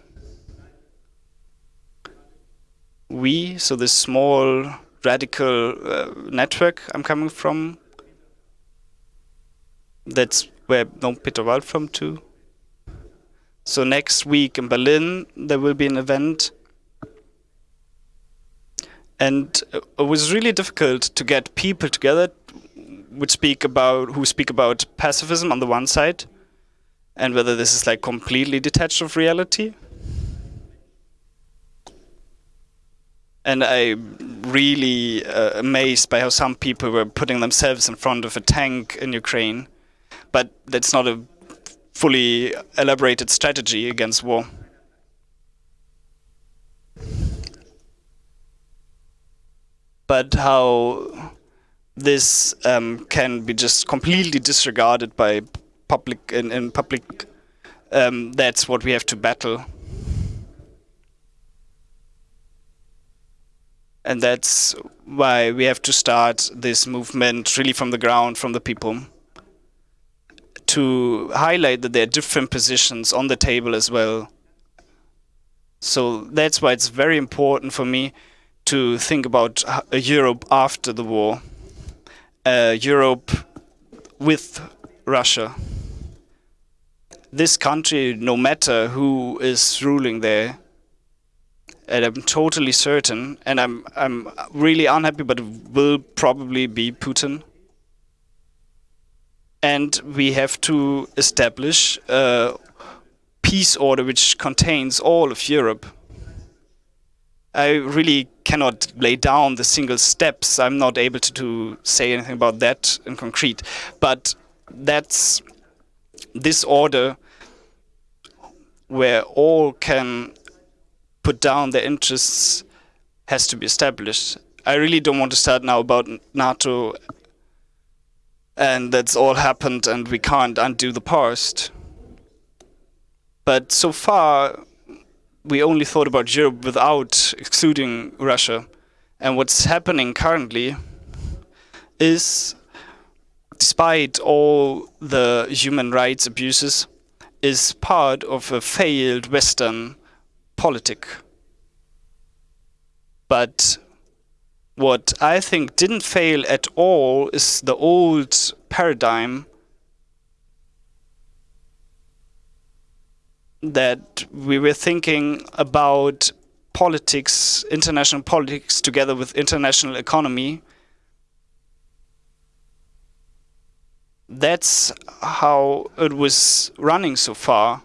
We, so this small radical uh, network I'm coming from, that's where no Peter Wahl from too. So next week in Berlin, there will be an event and it was really difficult to get people together which speak about who speak about pacifism on the one side and whether this is like completely detached of reality. And I really uh, amazed by how some people were putting themselves in front of a tank in Ukraine. But that's not a fully elaborated strategy against war but how this um, can be just completely disregarded by public in, in public um, that's what we have to battle. And that's why we have to start this movement really from the ground from the people to highlight that there are different positions on the table as well. So that's why it's very important for me to think about a uh, Europe after the war, a Europe with Russia. This country, no matter who is ruling there, and I'm totally certain, and I'm I'm really unhappy, but it will probably be Putin. And we have to establish a peace order which contains all of Europe. I really cannot lay down the single steps. I'm not able to, to say anything about that in concrete. But that's this order where all can put down their interests has to be established. I really don't want to start now about NATO and that's all happened and we can't undo the past. But so far, we only thought about Europe without excluding Russia. And what's happening currently is, despite all the human rights abuses, is part of a failed Western politic. But what I think didn't fail at all is the old paradigm that we were thinking about politics, international politics, together with international economy. That's how it was running so far.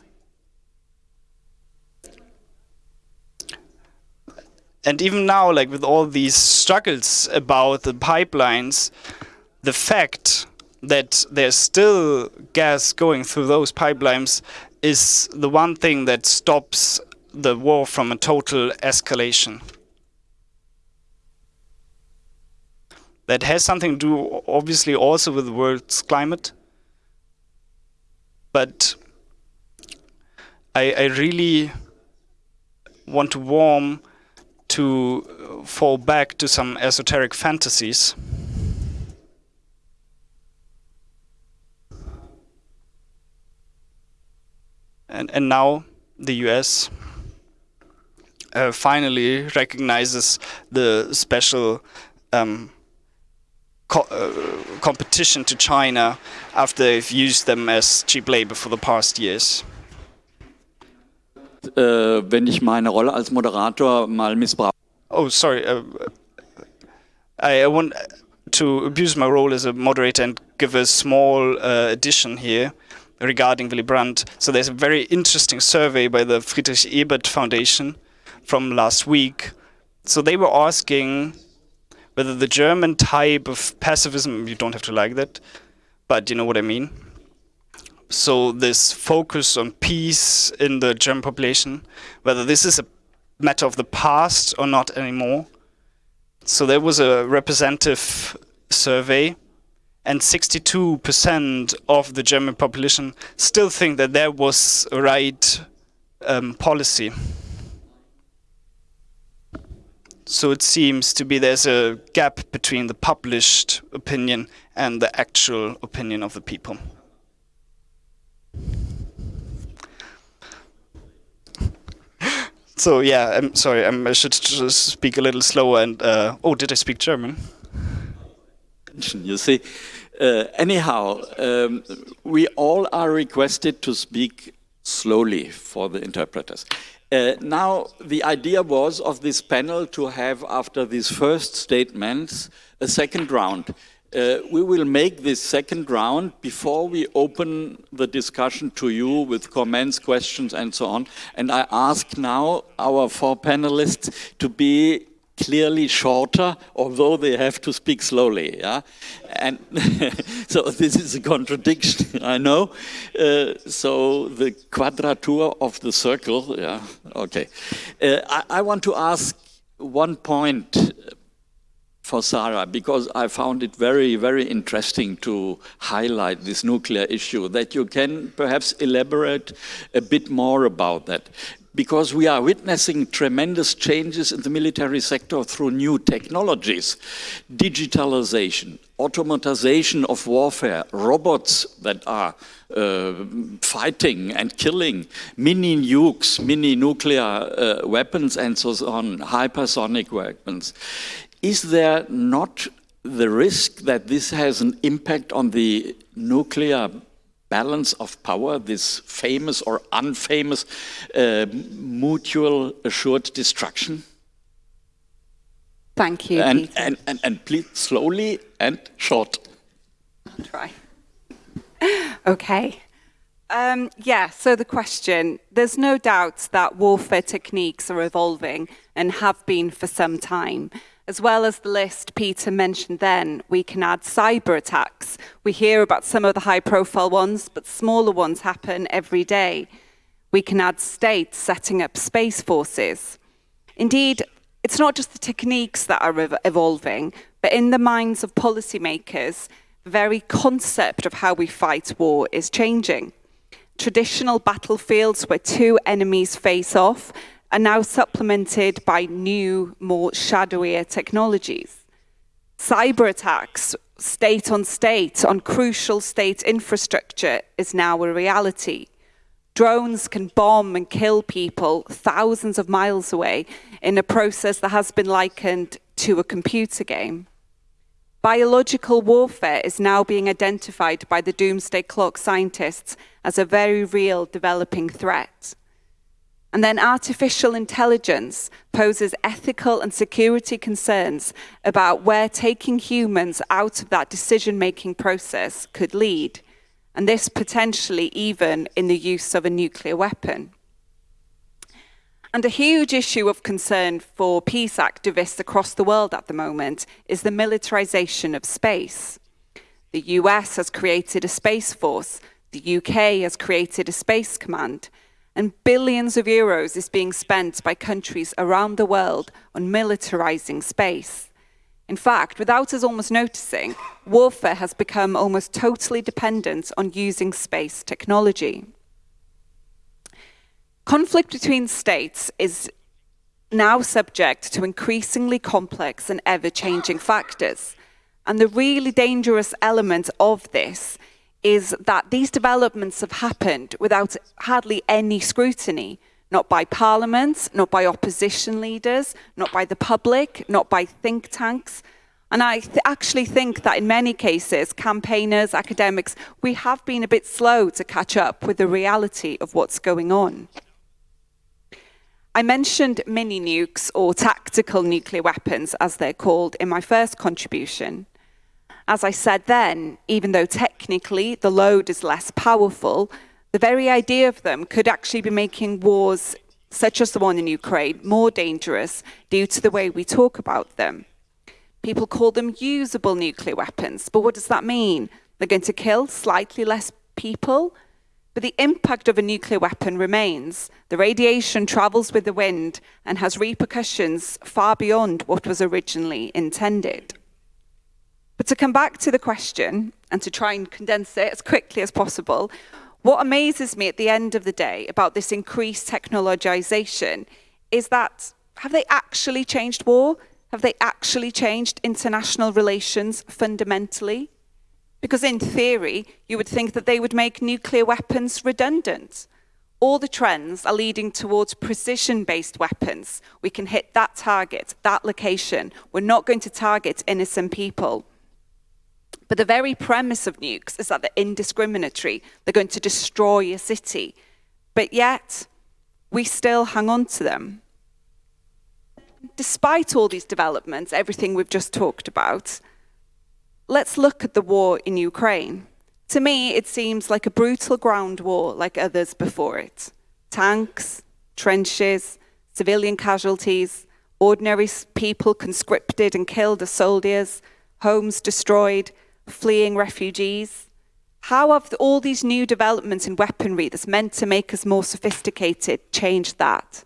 And even now, like with all these struggles about the pipelines, the fact that there's still gas going through those pipelines is the one thing that stops the war from a total escalation. That has something to do, obviously, also with the world's climate. But I, I really want to warm to fall back to some esoteric fantasies. And, and now the US uh, finally recognizes the special um, co uh, competition to China after they've used them as cheap labor for the past years. Äh, wenn ich meine Rolle als Moderator mal missbrauche. Oh, sorry. Uh, I, I want to abuse my role as a moderator and give a small uh, addition here regarding Willy Brandt. So there's a very interesting survey by the Friedrich Ebert Foundation from last week. So they were asking whether the German type of pacifism, you don't have to like that, but you know what I mean. So this focus on peace in the German population, whether this is a matter of the past or not anymore. So there was a representative survey and 62% of the German population still think that there was right um, policy. So it seems to be there's a gap between the published opinion and the actual opinion of the people. So yeah, I'm sorry, I'm, i should just speak a little slower and, uh, oh, did I speak German? You see, uh, anyhow, um, we all are requested to speak slowly for the interpreters. Uh, now, the idea was of this panel to have, after these first statements, a second round. Uh, we will make this second round before we open the discussion to you with comments, questions, and so on. And I ask now our four panelists to be clearly shorter, although they have to speak slowly. Yeah, and so this is a contradiction, I know. Uh, so the quadrature of the circle. Yeah, okay. Uh, I, I want to ask one point for Sarah because I found it very, very interesting to highlight this nuclear issue, that you can perhaps elaborate a bit more about that. Because we are witnessing tremendous changes in the military sector through new technologies, digitalization, automatization of warfare, robots that are uh, fighting and killing, mini nukes, mini nuclear uh, weapons and so on, hypersonic weapons. Is there not the risk that this has an impact on the nuclear balance of power, this famous or unfamous uh, mutual assured destruction? Thank you, and, and, and, and please slowly and short. I'll try. okay. Um, yeah, so the question there's no doubt that warfare techniques are evolving and have been for some time. As well as the list Peter mentioned then, we can add cyber attacks. We hear about some of the high profile ones, but smaller ones happen every day. We can add states setting up space forces. Indeed, it's not just the techniques that are evolving, but in the minds of policymakers, the very concept of how we fight war is changing. Traditional battlefields where two enemies face off are now supplemented by new, more shadowier technologies. Cyber attacks, state on state, on crucial state infrastructure is now a reality. Drones can bomb and kill people thousands of miles away in a process that has been likened to a computer game. Biological warfare is now being identified by the doomsday clock scientists as a very real developing threat. And then artificial intelligence poses ethical and security concerns about where taking humans out of that decision-making process could lead and this potentially even in the use of a nuclear weapon. And a huge issue of concern for peace activists across the world at the moment is the militarization of space. The US has created a space force, the UK has created a space command, and billions of euros is being spent by countries around the world on militarizing space. In fact, without us almost noticing, warfare has become almost totally dependent on using space technology. Conflict between states is now subject to increasingly complex and ever-changing factors. And the really dangerous element of this is that these developments have happened without hardly any scrutiny, not by parliaments, not by opposition leaders, not by the public, not by think tanks. And I th actually think that in many cases, campaigners, academics, we have been a bit slow to catch up with the reality of what's going on. I mentioned mini nukes or tactical nuclear weapons, as they're called, in my first contribution. As I said then, even though technically the load is less powerful, the very idea of them could actually be making wars such as the one in Ukraine more dangerous due to the way we talk about them. People call them usable nuclear weapons, but what does that mean? They're going to kill slightly less people, but the impact of a nuclear weapon remains. The radiation travels with the wind and has repercussions far beyond what was originally intended. But to come back to the question and to try and condense it as quickly as possible, what amazes me at the end of the day about this increased technologization is that have they actually changed war? Have they actually changed international relations fundamentally? Because in theory, you would think that they would make nuclear weapons redundant. All the trends are leading towards precision-based weapons. We can hit that target, that location. We're not going to target innocent people. But the very premise of nukes is that they're indiscriminatory. They're going to destroy a city. But yet, we still hang on to them. Despite all these developments, everything we've just talked about, let's look at the war in Ukraine. To me, it seems like a brutal ground war like others before it. Tanks, trenches, civilian casualties, ordinary people conscripted and killed as soldiers, homes destroyed, fleeing refugees? How have all these new developments in weaponry that's meant to make us more sophisticated changed that?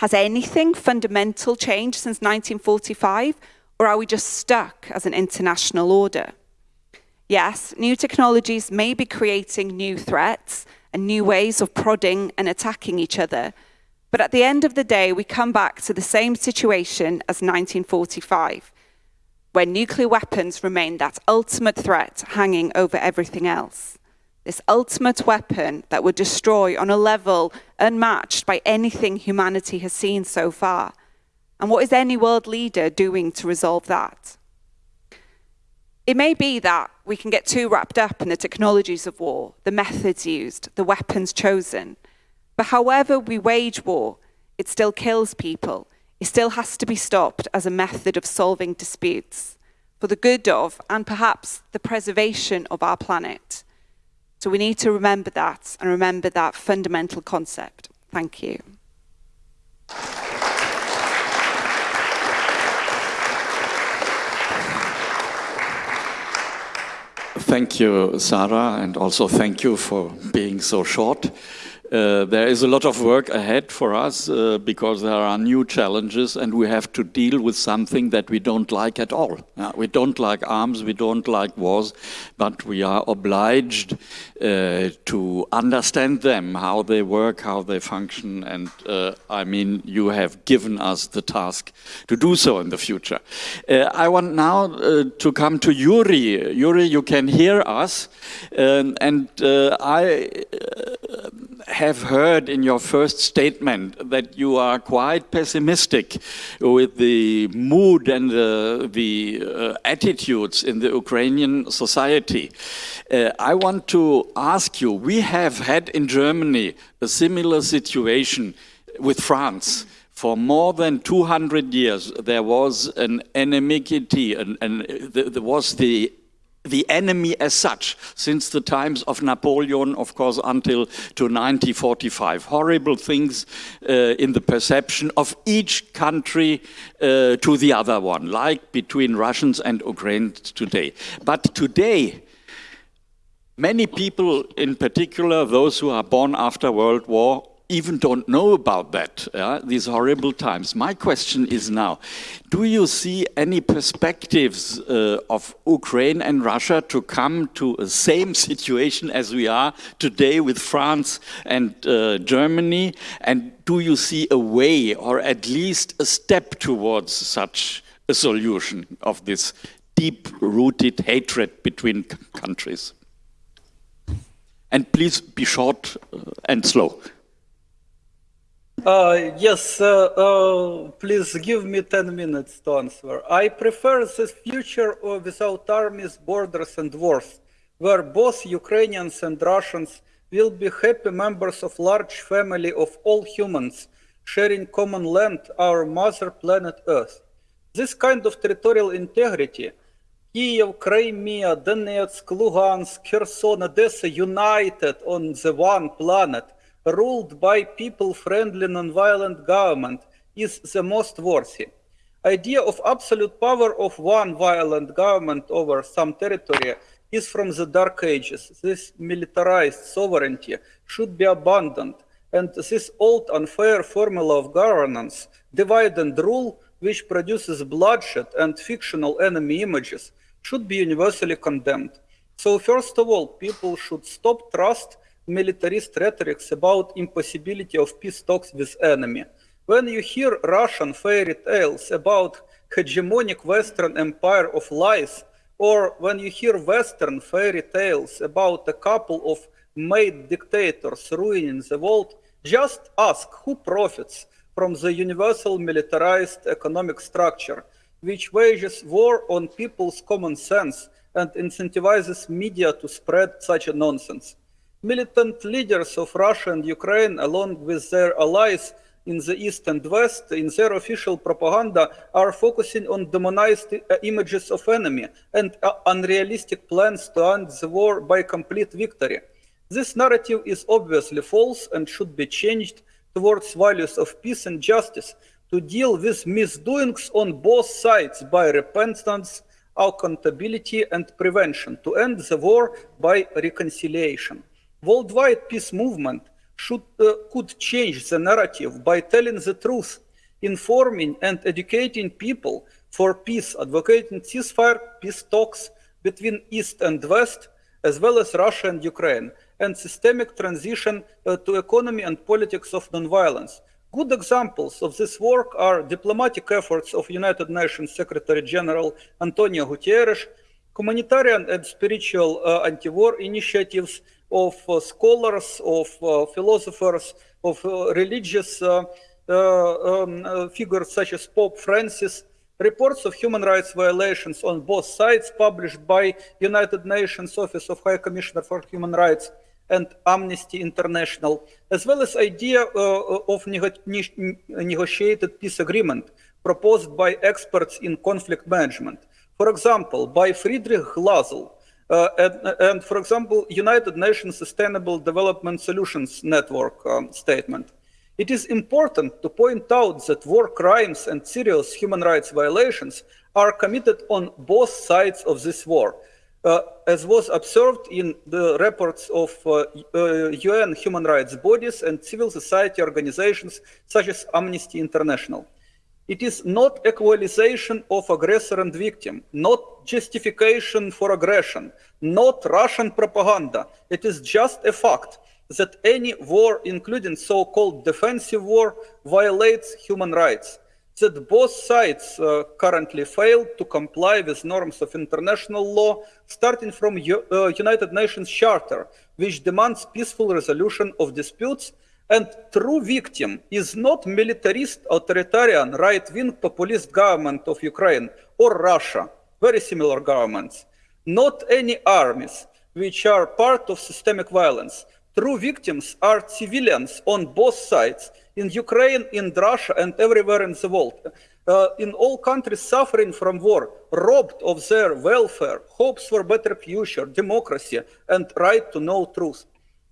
Has anything fundamental changed since 1945? Or are we just stuck as an international order? Yes, new technologies may be creating new threats and new ways of prodding and attacking each other. But at the end of the day, we come back to the same situation as 1945. Where nuclear weapons remain that ultimate threat hanging over everything else. This ultimate weapon that would destroy on a level unmatched by anything humanity has seen so far. And what is any world leader doing to resolve that? It may be that we can get too wrapped up in the technologies of war, the methods used, the weapons chosen. But however we wage war, it still kills people. It still has to be stopped as a method of solving disputes for the good of and perhaps the preservation of our planet. So we need to remember that and remember that fundamental concept. Thank you. Thank you, Sarah, and also thank you for being so short. Uh, there is a lot of work ahead for us uh, because there are new challenges and we have to deal with something that we don't like at all. Uh, we don't like arms, we don't like wars, but we are obliged uh, to understand them, how they work, how they function, and uh, I mean, you have given us the task to do so in the future. I want now to come to Yuri. Yuri, you can hear us, um, and I have heard in your first statement that you are quite pessimistic with the mood and the, the uh, attitudes in the Ukrainian society. Uh, I want to ask you, we have had in Germany a similar situation with France for more than 200 years, there was an enmity, and, and there was the the enemy as such since the times of Napoleon, of course, until to 1945. Horrible things uh, in the perception of each country uh, to the other one, like between Russians and Ukrainians today. But today, many people, in particular those who are born after World War, even don't know about that, these horrible times. My question is now, do you see any perspectives uh, of Ukraine and Russia to come to the same situation as we are today with France and uh, Germany? And do you see a way or at least a step towards such a solution of this deep-rooted hatred between countries? And please be short uh, and slow. Uh, yes, uh, uh, please give me 10 minutes to answer. I prefer this future without armies, borders and wars, where both Ukrainians and Russians will be happy members of large family of all humans, sharing common land, our mother planet Earth. This kind of territorial integrity, Kiev, Crimea, Donetsk, Lugansk, Kherson, Odessa united on the one planet, ruled by people-friendly non-violent government is the most worthy. Idea of absolute power of one violent government over some territory is from the dark ages. This militarized sovereignty should be abandoned and this old unfair formula of governance, divide and rule, which produces bloodshed and fictional enemy images, should be universally condemned. So first of all, people should stop trust militarist rhetorics about impossibility of peace talks with enemy. When you hear Russian fairy tales about hegemonic Western empire of lies, or when you hear Western fairy tales about a couple of made dictators ruining the world, just ask who profits from the universal militarized economic structure, which wages war on people's common sense and incentivizes media to spread such a nonsense. Militant leaders of Russia and Ukraine, along with their allies in the East and West, in their official propaganda, are focusing on demonized uh, images of enemy and uh, unrealistic plans to end the war by complete victory. This narrative is obviously false and should be changed towards values of peace and justice to deal with misdoings on both sides by repentance, accountability, and prevention, to end the war by reconciliation. Worldwide peace movement should, uh, could change the narrative by telling the truth, informing and educating people for peace, advocating ceasefire, peace talks between East and West, as well as Russia and Ukraine, and systemic transition uh, to economy and politics of nonviolence. Good examples of this work are diplomatic efforts of United Nations Secretary General Antonio Guterres, humanitarian and spiritual uh, anti-war initiatives of uh, scholars, of uh, philosophers, of uh, religious um, figures such as Pope Francis, reports of human rights violations on both sides published by United Nations Office of High Commissioner for Human Rights and Amnesty International, as well as idea uh, of nego negotiated peace agreement proposed by experts in conflict management. For example, by Friedrich Glasl, uh, and, and, for example, United Nations Sustainable Development Solutions Network um, statement. It is important to point out that war crimes and serious human rights violations are committed on both sides of this war, uh, as was observed in the reports of uh, UN uh, human rights bodies and civil society organizations such as Amnesty International. It is not equalization of aggressor and victim, not justification for aggression, not Russian propaganda. It is just a fact that any war, including so-called defensive war, violates human rights. That both sides uh, currently fail to comply with norms of international law, starting from U uh, United Nations Charter, which demands peaceful resolution of disputes and true victim is not militarist, authoritarian, right-wing populist government of Ukraine or Russia, very similar governments. Not any armies, which are part of systemic violence. True victims are civilians on both sides, in Ukraine, in Russia, and everywhere in the world. Uh, in all countries suffering from war, robbed of their welfare, hopes for better future, democracy, and right to know truth.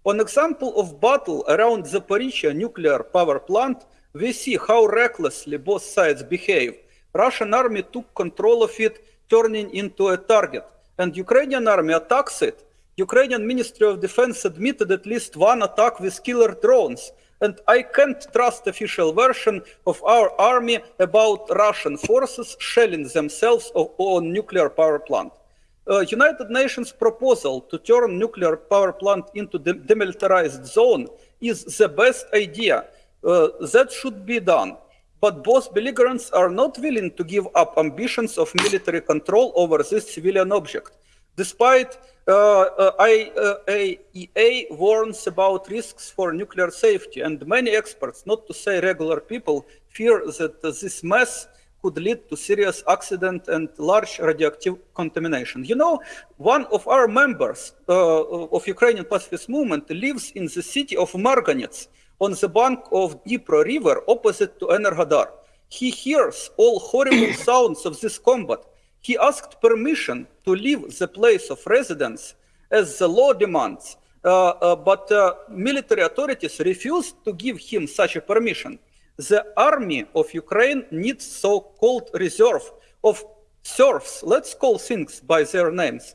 On example of battle around Zaporizhia nuclear power plant, we see how recklessly both sides behave. Russian army took control of it, turning into a target, and Ukrainian army attacks it. Ukrainian Ministry of Defense admitted at least one attack with killer drones, and I can't trust official version of our army about Russian forces shelling themselves on nuclear power plant uh, United Nations proposal to turn nuclear power plant into the demilitarized zone is the best idea. Uh, that should be done. But both belligerents are not willing to give up ambitions of military control over this civilian object. Despite uh, uh, IAEA uh, warns about risks for nuclear safety, and many experts, not to say regular people, fear that this mess could lead to serious accident and large radioactive contamination. You know, one of our members uh, of Ukrainian pacifist movement lives in the city of Marganets on the bank of Dnipro River opposite to Enerhodar. He hears all horrible sounds of this combat. He asked permission to leave the place of residence as the law demands, uh, uh, but uh, military authorities refused to give him such a permission the army of Ukraine needs so-called reserve of serfs, let's call things by their names,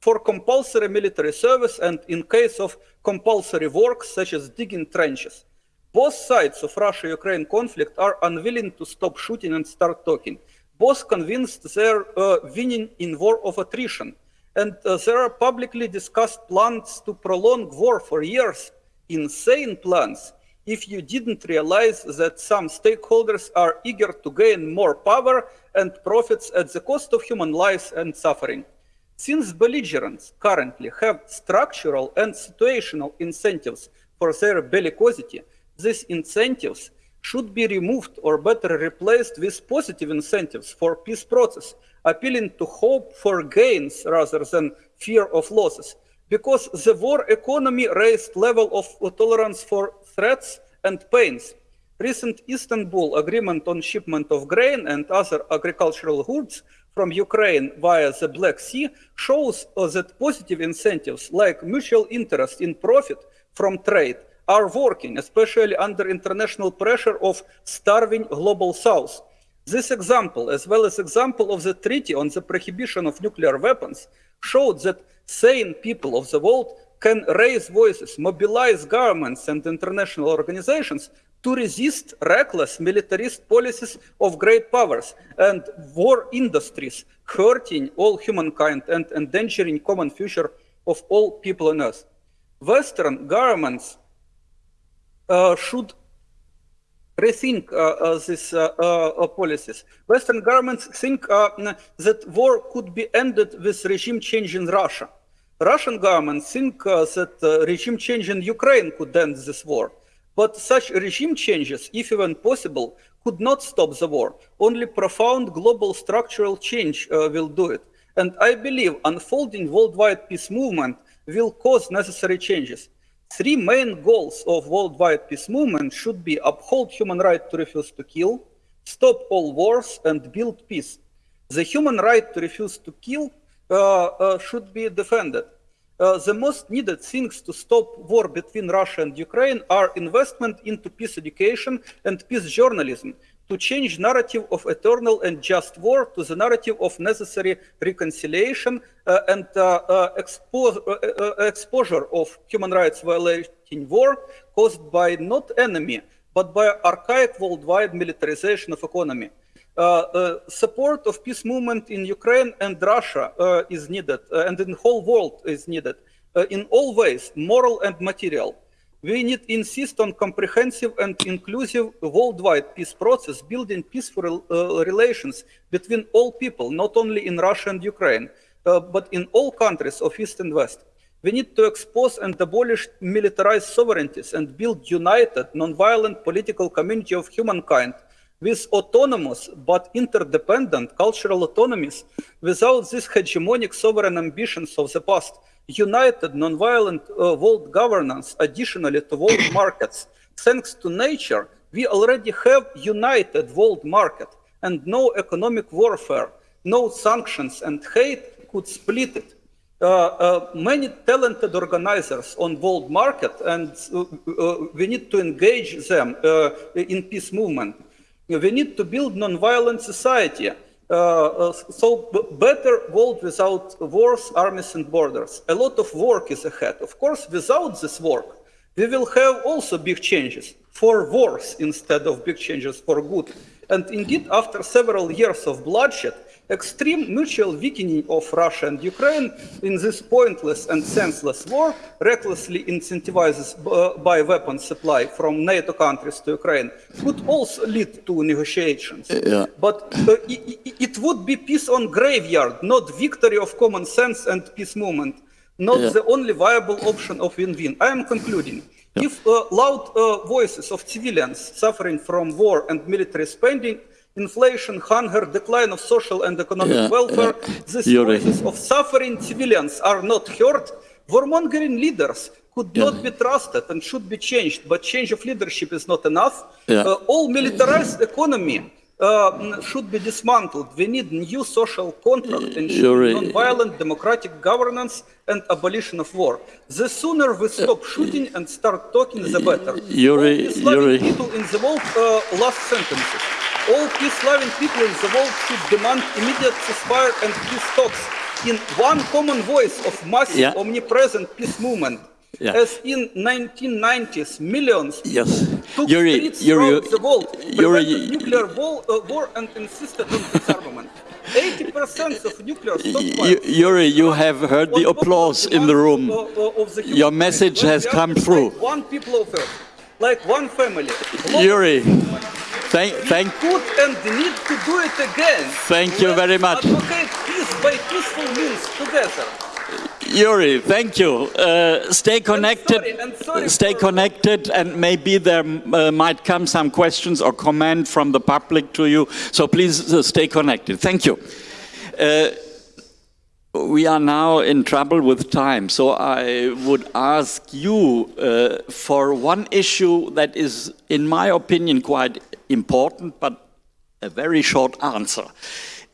for compulsory military service and in case of compulsory work such as digging trenches. Both sides of Russia-Ukraine conflict are unwilling to stop shooting and start talking. Both convinced they're uh, winning in war of attrition. And uh, there are publicly discussed plans to prolong war for years, insane plans if you didn't realize that some stakeholders are eager to gain more power and profits at the cost of human lives and suffering. Since belligerents currently have structural and situational incentives for their bellicosity, these incentives should be removed or better replaced with positive incentives for peace process, appealing to hope for gains rather than fear of losses because the war economy raised level of tolerance for threats and pains. Recent Istanbul agreement on shipment of grain and other agricultural goods from Ukraine via the Black Sea shows uh, that positive incentives like mutual interest in profit from trade are working, especially under international pressure of starving global south. This example, as well as example of the treaty on the prohibition of nuclear weapons, showed that sane people of the world can raise voices, mobilize governments and international organizations to resist reckless militarist policies of great powers and war industries hurting all humankind and endangering common future of all people on earth. Western governments uh, should rethink uh, uh, these uh, policies. Western governments think that war could be ended with regime change in Russia. Russian government think that regime change in Ukraine could end this war. But such regime changes, if even possible, could not stop the war. Only profound global structural change uh, will do it. And I believe unfolding worldwide peace movement will cause necessary changes. Three main goals of worldwide peace movement should be uphold human right to refuse to kill, stop all wars, and build peace. The human right to refuse to kill uh, uh, should be defended. Uh, the most needed things to stop war between Russia and Ukraine are investment into peace education and peace journalism to change narrative of eternal and just war to the narrative of necessary reconciliation uh, and uh, uh expo uh, exposure of human rights violating war caused by not enemy, but by archaic worldwide militarization of economy. Uh, uh, support of peace movement in Ukraine and Russia uh, is needed, and in the whole world is needed, in all ways, moral and material. We need to insist on comprehensive and inclusive worldwide peace process, building peaceful uh, relations between all people, not only in Russia and Ukraine, uh, but in all countries of East and West. We need to expose and abolish militarized sovereignties and build united, non-violent political community of humankind with autonomous but interdependent cultural autonomies without these hegemonic sovereign ambitions of the past, united nonviolent uh, world governance additionally to world markets. Thanks to nature, we already have united world market and no economic warfare, no sanctions and hate could split it. Uh, uh, many talented organizers on world market and uh, uh, we need to engage them uh, in peace movement we need to build non-violent society. Uh, uh, so better world without wars, armies and borders. A lot of work is ahead. Of course, without this work, we will have also big changes for wars instead of big changes for good. And indeed, after several years of bloodshed, extreme mutual weakening of Russia and Ukraine in this pointless and senseless war, recklessly incentivized uh, by weapon supply from NATO countries to Ukraine, could also lead to negotiations. Yeah. But uh, it, it, would be peace on graveyard, not victory of common sense and peace movement, not yeah. the only viable option of win-win. I am concluding. Yeah. If uh, loud uh, voices of civilians suffering from war and military spending inflation, hunger, decline of social and economic yeah, welfare, yeah. these voices of suffering civilians are not heard. Warmongering leaders could yeah. not be trusted and should be changed, but change of leadership is not enough. Uh, all militarized economy uh, should be dismantled. We need new social contract, ensuring non-violent democratic governance and abolition of war. The sooner we stop shooting and start talking, the better. Yuri, All Yuri. people in the world, uh, last sentences. All peace-loving people in the world should demand immediate ceasefire and peace talks in one common voice of massive, yeah. omnipresent peace movement. Yeah. As in 1990s, millions yes. took Yuri, streets Yuri, throughout the world, prevented nuclear war, uh, war and insisted on disarmament. 80% of nuclear stockpiles... Yuri, you have heard the applause in the room. Uh, the Your message has come through. Like one people of Earth, like one family. Yuri. Thank, thank. Could and need to do it again. Thank you very much. Advocate peace by peaceful means together. Yuri, thank you. Uh, stay connected. I'm sorry, I'm sorry stay connected, and maybe there uh, might come some questions or comment from the public to you. So please uh, stay connected. Thank you. Uh, we are now in trouble with time, so I would ask you uh, for one issue that is, in my opinion, quite important, but a very short answer.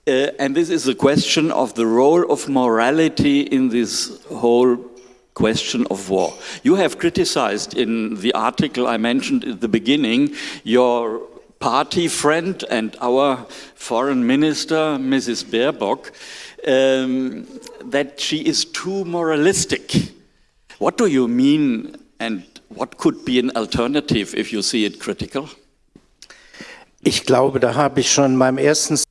Uh, and this is a question of the role of morality in this whole question of war. You have criticized in the article I mentioned at the beginning your party friend and our foreign minister, Mrs. Baerbock, um, that she is too moralistic. What do you mean and what could be an alternative if you see it critical? Ich glaube, da habe ich schon beim ersten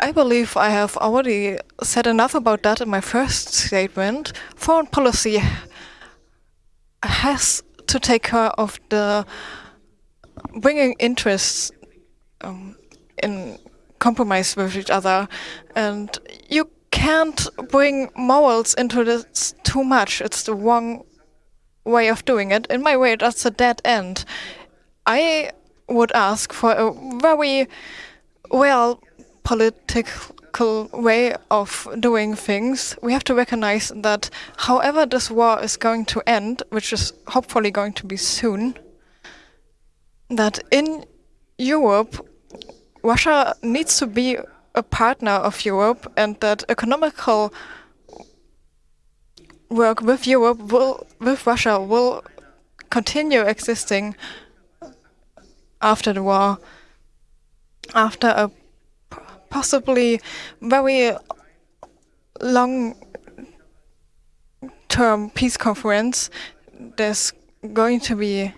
I believe I have already said enough about that in my first statement. Foreign policy has to take care of the bringing interests um, in compromise with each other, and you can't bring morals into this too much. It's the wrong way of doing it. In my way, that's a dead end. I would ask for a very well political way of doing things. We have to recognize that however this war is going to end, which is hopefully going to be soon, that in Europe, Russia needs to be a partner of Europe and that economical work with Europe will, with Russia will continue existing after the war, after a possibly very long term peace conference, there's going to be,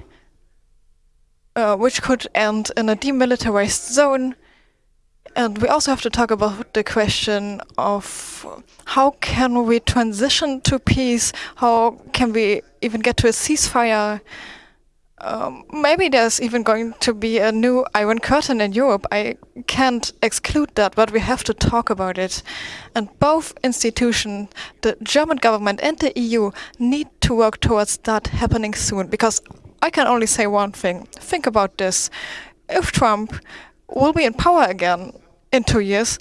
uh, which could end in a demilitarized zone. And we also have to talk about the question of how can we transition to peace? How can we even get to a ceasefire? Um, maybe there's even going to be a new Iron Curtain in Europe. I can't exclude that, but we have to talk about it. And both institutions, the German government and the EU, need to work towards that happening soon. Because I can only say one thing. Think about this. If Trump will be in power again in two years,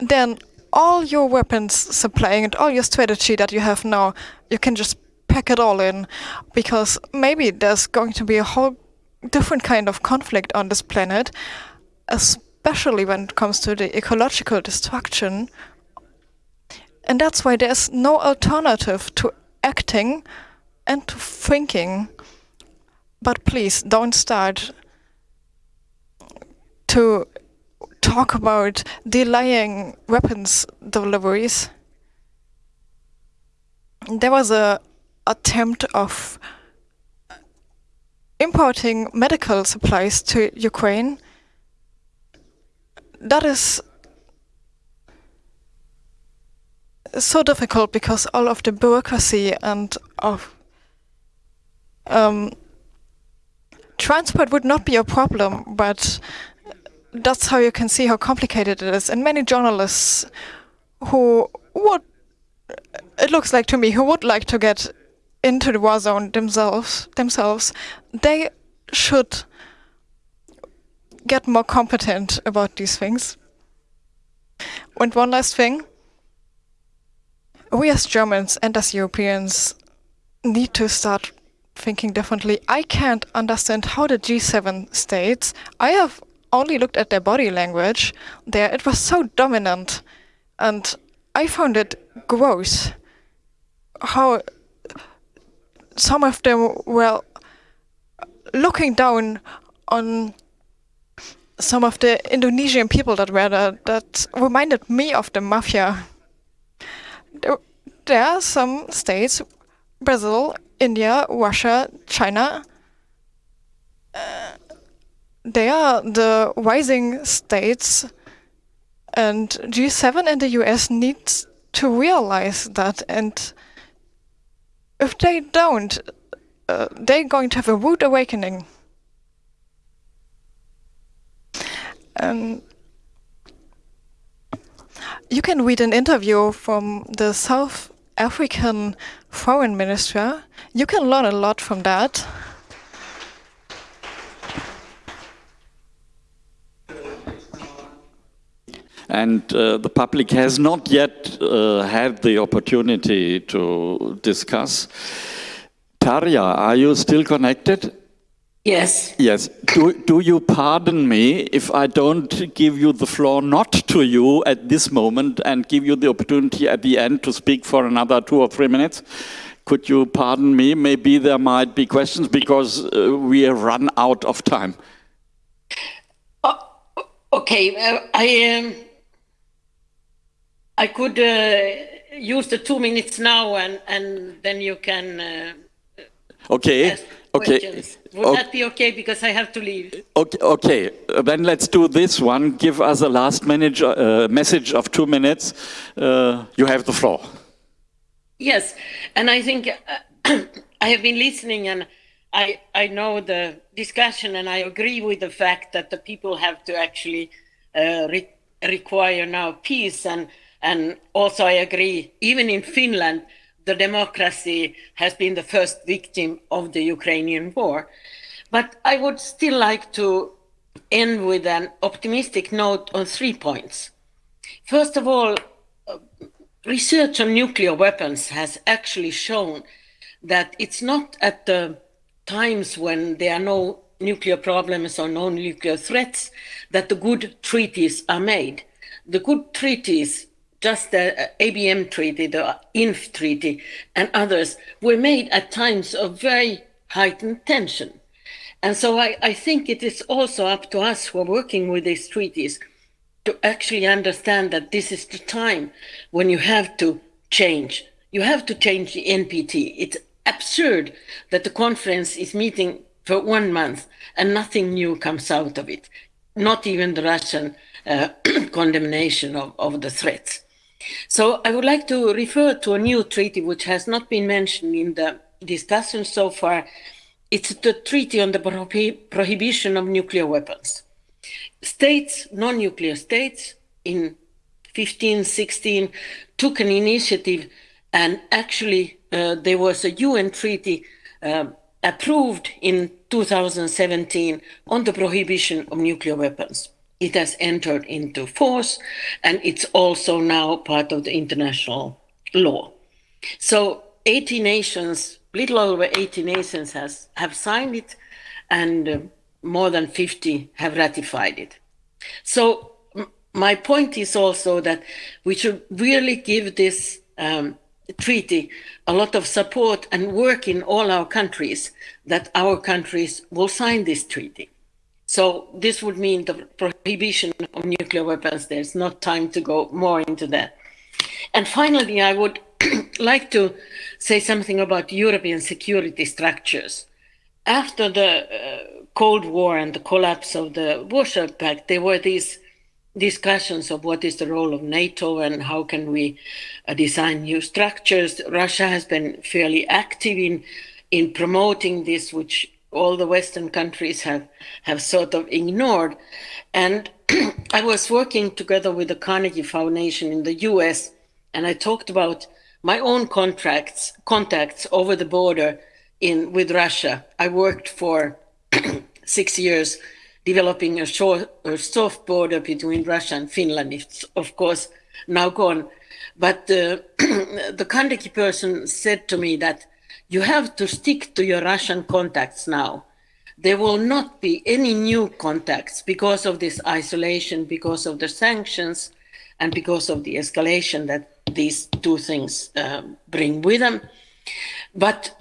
then all your weapons supplying and all your strategy that you have now, you can just pack it all in because maybe there's going to be a whole different kind of conflict on this planet, especially when it comes to the ecological destruction. And that's why there's no alternative to acting and to thinking. But please don't start to talk about delaying weapons deliveries. There was a attempt of importing medical supplies to Ukraine. That is so difficult because all of the bureaucracy and of um, transport would not be a problem, but that's how you can see how complicated it is. And many journalists who would, it looks like to me, who would like to get into the war zone themselves, themselves, they should get more competent about these things. And one last thing, we as Germans and as Europeans need to start thinking differently. I can't understand how the G7 states, I have only looked at their body language there, it was so dominant and I found it gross how some of them were looking down on some of the Indonesian people that were there that reminded me of the mafia. There, are some states, Brazil, India, Russia, China, uh, they are the rising states and G7 and the US needs to realize that and if they don't, uh, they're going to have a rude awakening. Um, you can read an interview from the South African foreign minister. You can learn a lot from that. And uh, the public has not yet uh, had the opportunity to discuss. Tarja, are you still connected? Yes. Yes. Do, do you pardon me if I don't give you the floor, not to you at this moment, and give you the opportunity at the end to speak for another two or three minutes? Could you pardon me? Maybe there might be questions because uh, we have run out of time. Oh, okay. Uh, I. Um I could uh, use the two minutes now, and and then you can. Uh, okay. Okay. Would okay. that be okay? Because I have to leave. Okay. Okay. Then let's do this one. Give us a last minute, uh, message of two minutes. Uh, you have the floor. Yes, and I think uh, I have been listening, and I, I know the discussion and I agree with the fact that the people have to actually uh, re require now peace and and also I agree even in Finland the democracy has been the first victim of the Ukrainian war but I would still like to end with an optimistic note on three points first of all uh, research on nuclear weapons has actually shown that it's not at the times when there are no nuclear problems or no nuclear threats that the good treaties are made. The good treaties, just the ABM treaty, the INF treaty, and others, were made at times of very heightened tension. And so I, I think it is also up to us who are working with these treaties to actually understand that this is the time when you have to change. You have to change the NPT. It's absurd that the conference is meeting for one month and nothing new comes out of it, not even the Russian uh, condemnation of, of the threats. So I would like to refer to a new treaty which has not been mentioned in the discussion so far. It's the Treaty on the Prohib Prohibition of Nuclear Weapons. States, non-nuclear states, in 15, 16, took an initiative and actually uh, there was a UN treaty uh, approved in 2017 on the prohibition of nuclear weapons. It has entered into force and it's also now part of the international law. So 80 nations, little over 80 nations has, have signed it and uh, more than 50 have ratified it. So my point is also that we should really give this um, treaty a lot of support and work in all our countries that our countries will sign this treaty. So this would mean the prohibition of nuclear weapons. There's not time to go more into that. And finally, I would like to say something about European security structures. After the uh, Cold War and the collapse of the Warsaw Pact, there were these discussions of what is the role of NATO and how can we uh, design new structures. Russia has been fairly active in in promoting this, which all the Western countries have have sort of ignored. And I was working together with the Carnegie Foundation in the U.S. and I talked about my own contracts contacts over the border in with Russia. I worked for six years developing a, short, a soft border between Russia and Finland. It's of course now gone. But uh, the Carnegie person said to me that you have to stick to your Russian contacts now. There will not be any new contacts because of this isolation, because of the sanctions, and because of the escalation that these two things uh, bring with them. But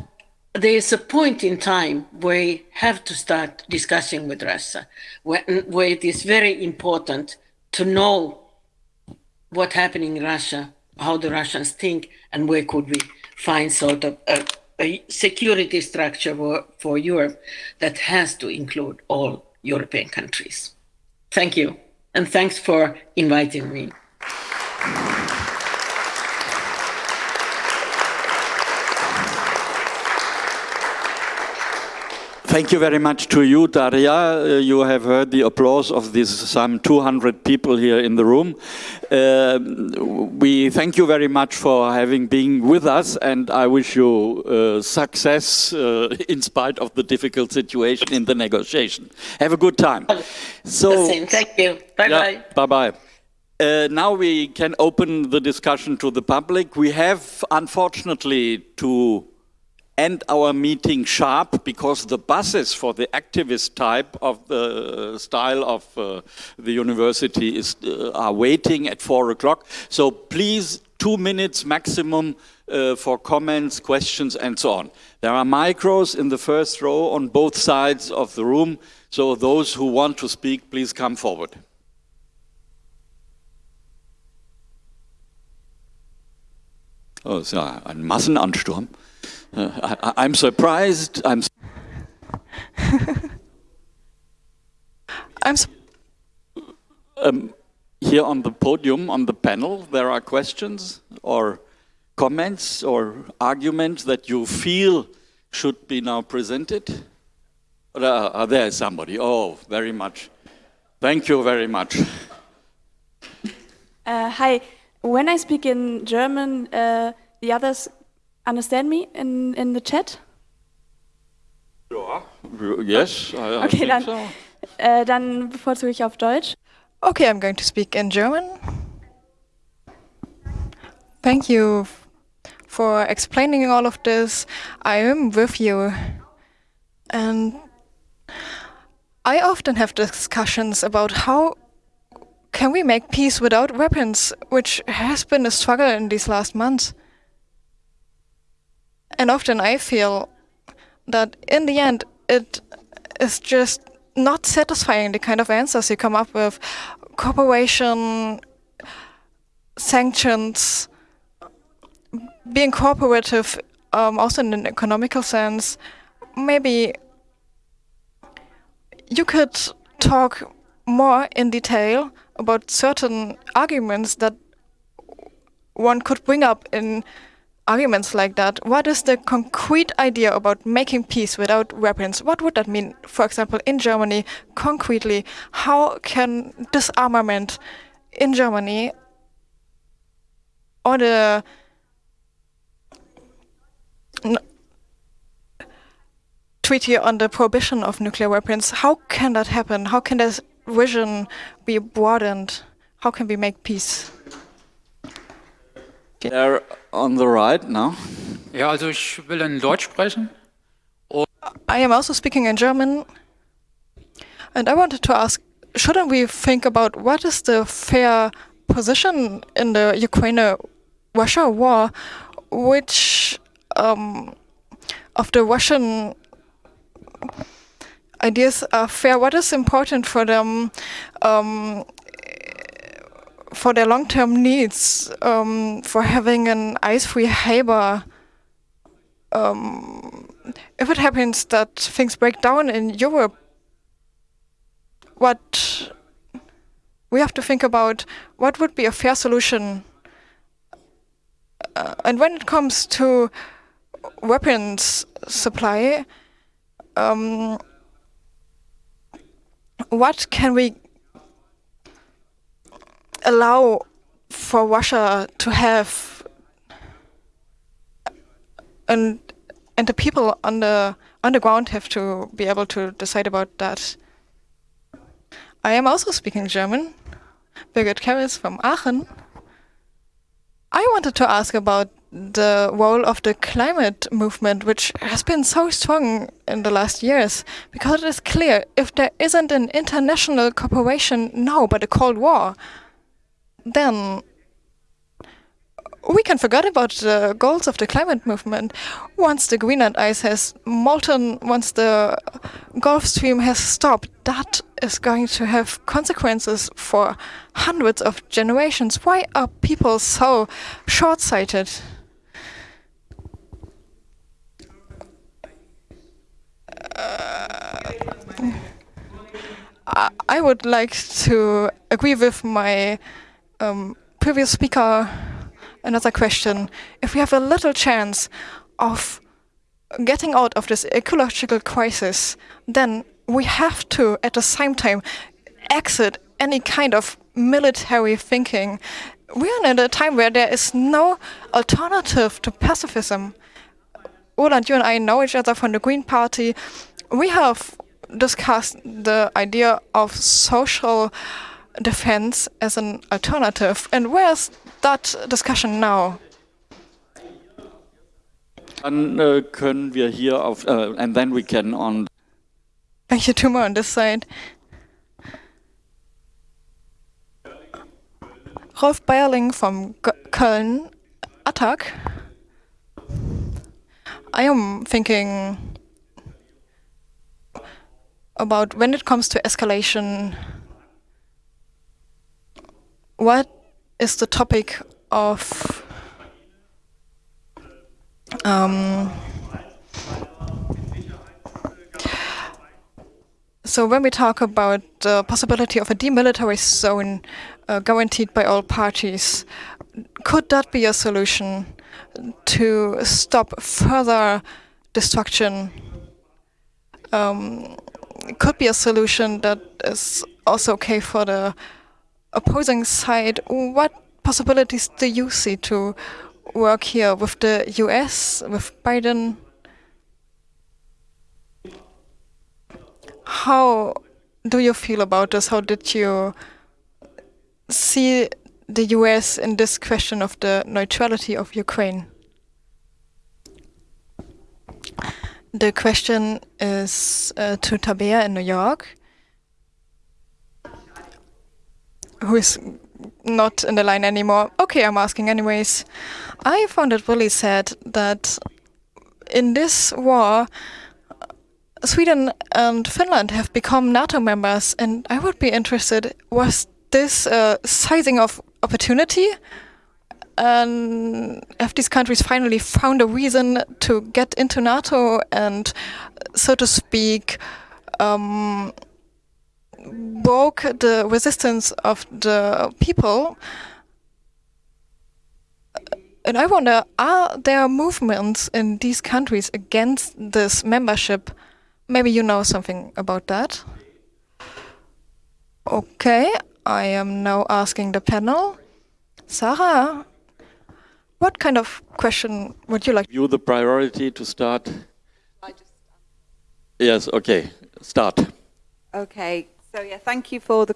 there's a point in time where we have to start discussing with Russia, where, where it is very important to know what's happening in Russia, how the Russians think, and where could we find sort of a, a security structure for, for Europe that has to include all European countries. Thank you, and thanks for inviting me. Thank you very much to you, Tarja. Uh, you have heard the applause of these some 200 people here in the room. Uh, we thank you very much for having been with us and I wish you uh, success uh, in spite of the difficult situation in the negotiation. Have a good time. So, thank you. Bye-bye. Yeah, Bye-bye. Uh, now we can open the discussion to the public. We have, unfortunately, to end our meeting sharp because the buses for the activist type of the style of uh, the university is, uh, are waiting at four o'clock. So please, two minutes maximum uh, for comments, questions, and so on. There are micros in the first row on both sides of the room. So those who want to speak, please come forward. Oh, ist ja ein Massenansturm. Uh, I, am surprised. I'm. I'm. Um, here on the podium, on the panel, there are questions or comments or arguments that you feel should be now presented. Uh, there is somebody. Oh, very much. Thank you very much. Uh, hi. When I speak in German, uh, the others understand me in, in the chat? Yes, I, I Okay, think dann, so. Uh, äh, dann bevorzuge ich auf Deutsch. Okay, I'm going to speak in German. Thank you for explaining all of this. I am with you. And I often have discussions about how can we make peace without weapons, which has been a struggle in these last months. And often I feel that in the end it is just not satisfying the kind of answers you come up with. Cooperation, sanctions, being cooperative, um, also in an economical sense. Maybe you could talk more in detail about certain arguments that one could bring up in arguments like that. What is the concrete idea about making peace without weapons? What would that mean, for example, in Germany, concretely? How can disarmament in Germany or the treaty on the prohibition of nuclear weapons, how can that happen? How can this vision be broadened? How can we make peace? There on the right now. Ja, also ich will in Deutsch sprechen. I am also speaking in German, and I wanted to ask shouldn't we think about what is the fair position in the Ukraine Russia war? Which um, of the Russian ideas are fair? What is important for them? Um, for their long-term needs, um, for having an ice-free harbor, um, if it happens that things break down in Europe, what we have to think about what would be a fair solution. Uh, and when it comes to weapons supply, um, what can we allow for Russia to have and and the people on the the ground have to be able to decide about that. I am also speaking German. Birgit Karris from Aachen. I wanted to ask about the role of the climate movement, which has been so strong in the last years, because it is clear if there isn't an international cooperation now but a Cold War, then we can forget about the goals of the climate movement. Once the Greenland ice has molten, once the Gulf Stream has stopped, that is going to have consequences for hundreds of generations. Why are people so short sighted? I, uh, I would like to agree with my um, previous speaker. Another question: If we have a little chance of getting out of this ecological crisis, then we have to, at the same time, exit any kind of military thinking. We are in a time where there is no alternative to pacifism. Roland, you and I know each other from the Green Party. We have discussed the idea of social defense as an alternative. And where's that discussion now? Dann äh, können wir hier auf, äh, and then we can on Thank you, two more on this side. Rolf Bayerling from G Köln, Attac. I am thinking about when it comes to escalation, what is the topic of um, so when we talk about the possibility of a demilitarized zone uh, guaranteed by all parties, could that be a solution to stop further destruction? Um, could be a solution that is also okay for the opposing side. What possibilities do you see to work here with the US, with Biden? How do you feel about this? How did you see the US in this question of the neutrality of Ukraine? The question is uh, to Tabea in New York, who is not in the line anymore. Okay, I'm asking anyways. I found it really sad that in this war, Sweden and Finland have become NATO members, and I would be interested was this uh, sizing of opportunity? And have these countries finally found a reason to get into NATO and, so to speak, um, broke the resistance of the people? And I wonder, are there movements in these countries against this membership? Maybe you know something about that. Okay, I am now asking the panel. Sarah, what kind of question would you like? You the priority to start? Yes, okay, start. Okay, so yeah, thank you for the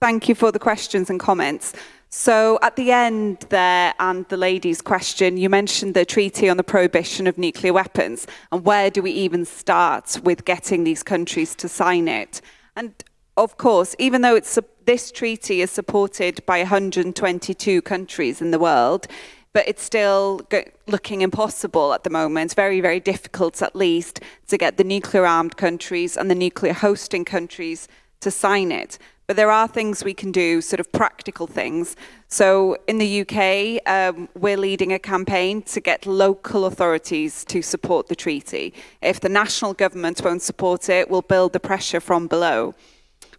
thank you for the questions and comments. So at the end there, and the lady's question, you mentioned the treaty on the prohibition of nuclear weapons, and where do we even start with getting these countries to sign it? And of course, even though it's this treaty is supported by 122 countries in the world, but it's still looking impossible at the moment, very, very difficult at least to get the nuclear armed countries and the nuclear hosting countries to sign it. But there are things we can do, sort of practical things. So in the UK, um, we're leading a campaign to get local authorities to support the treaty. If the national government won't support it, we'll build the pressure from below.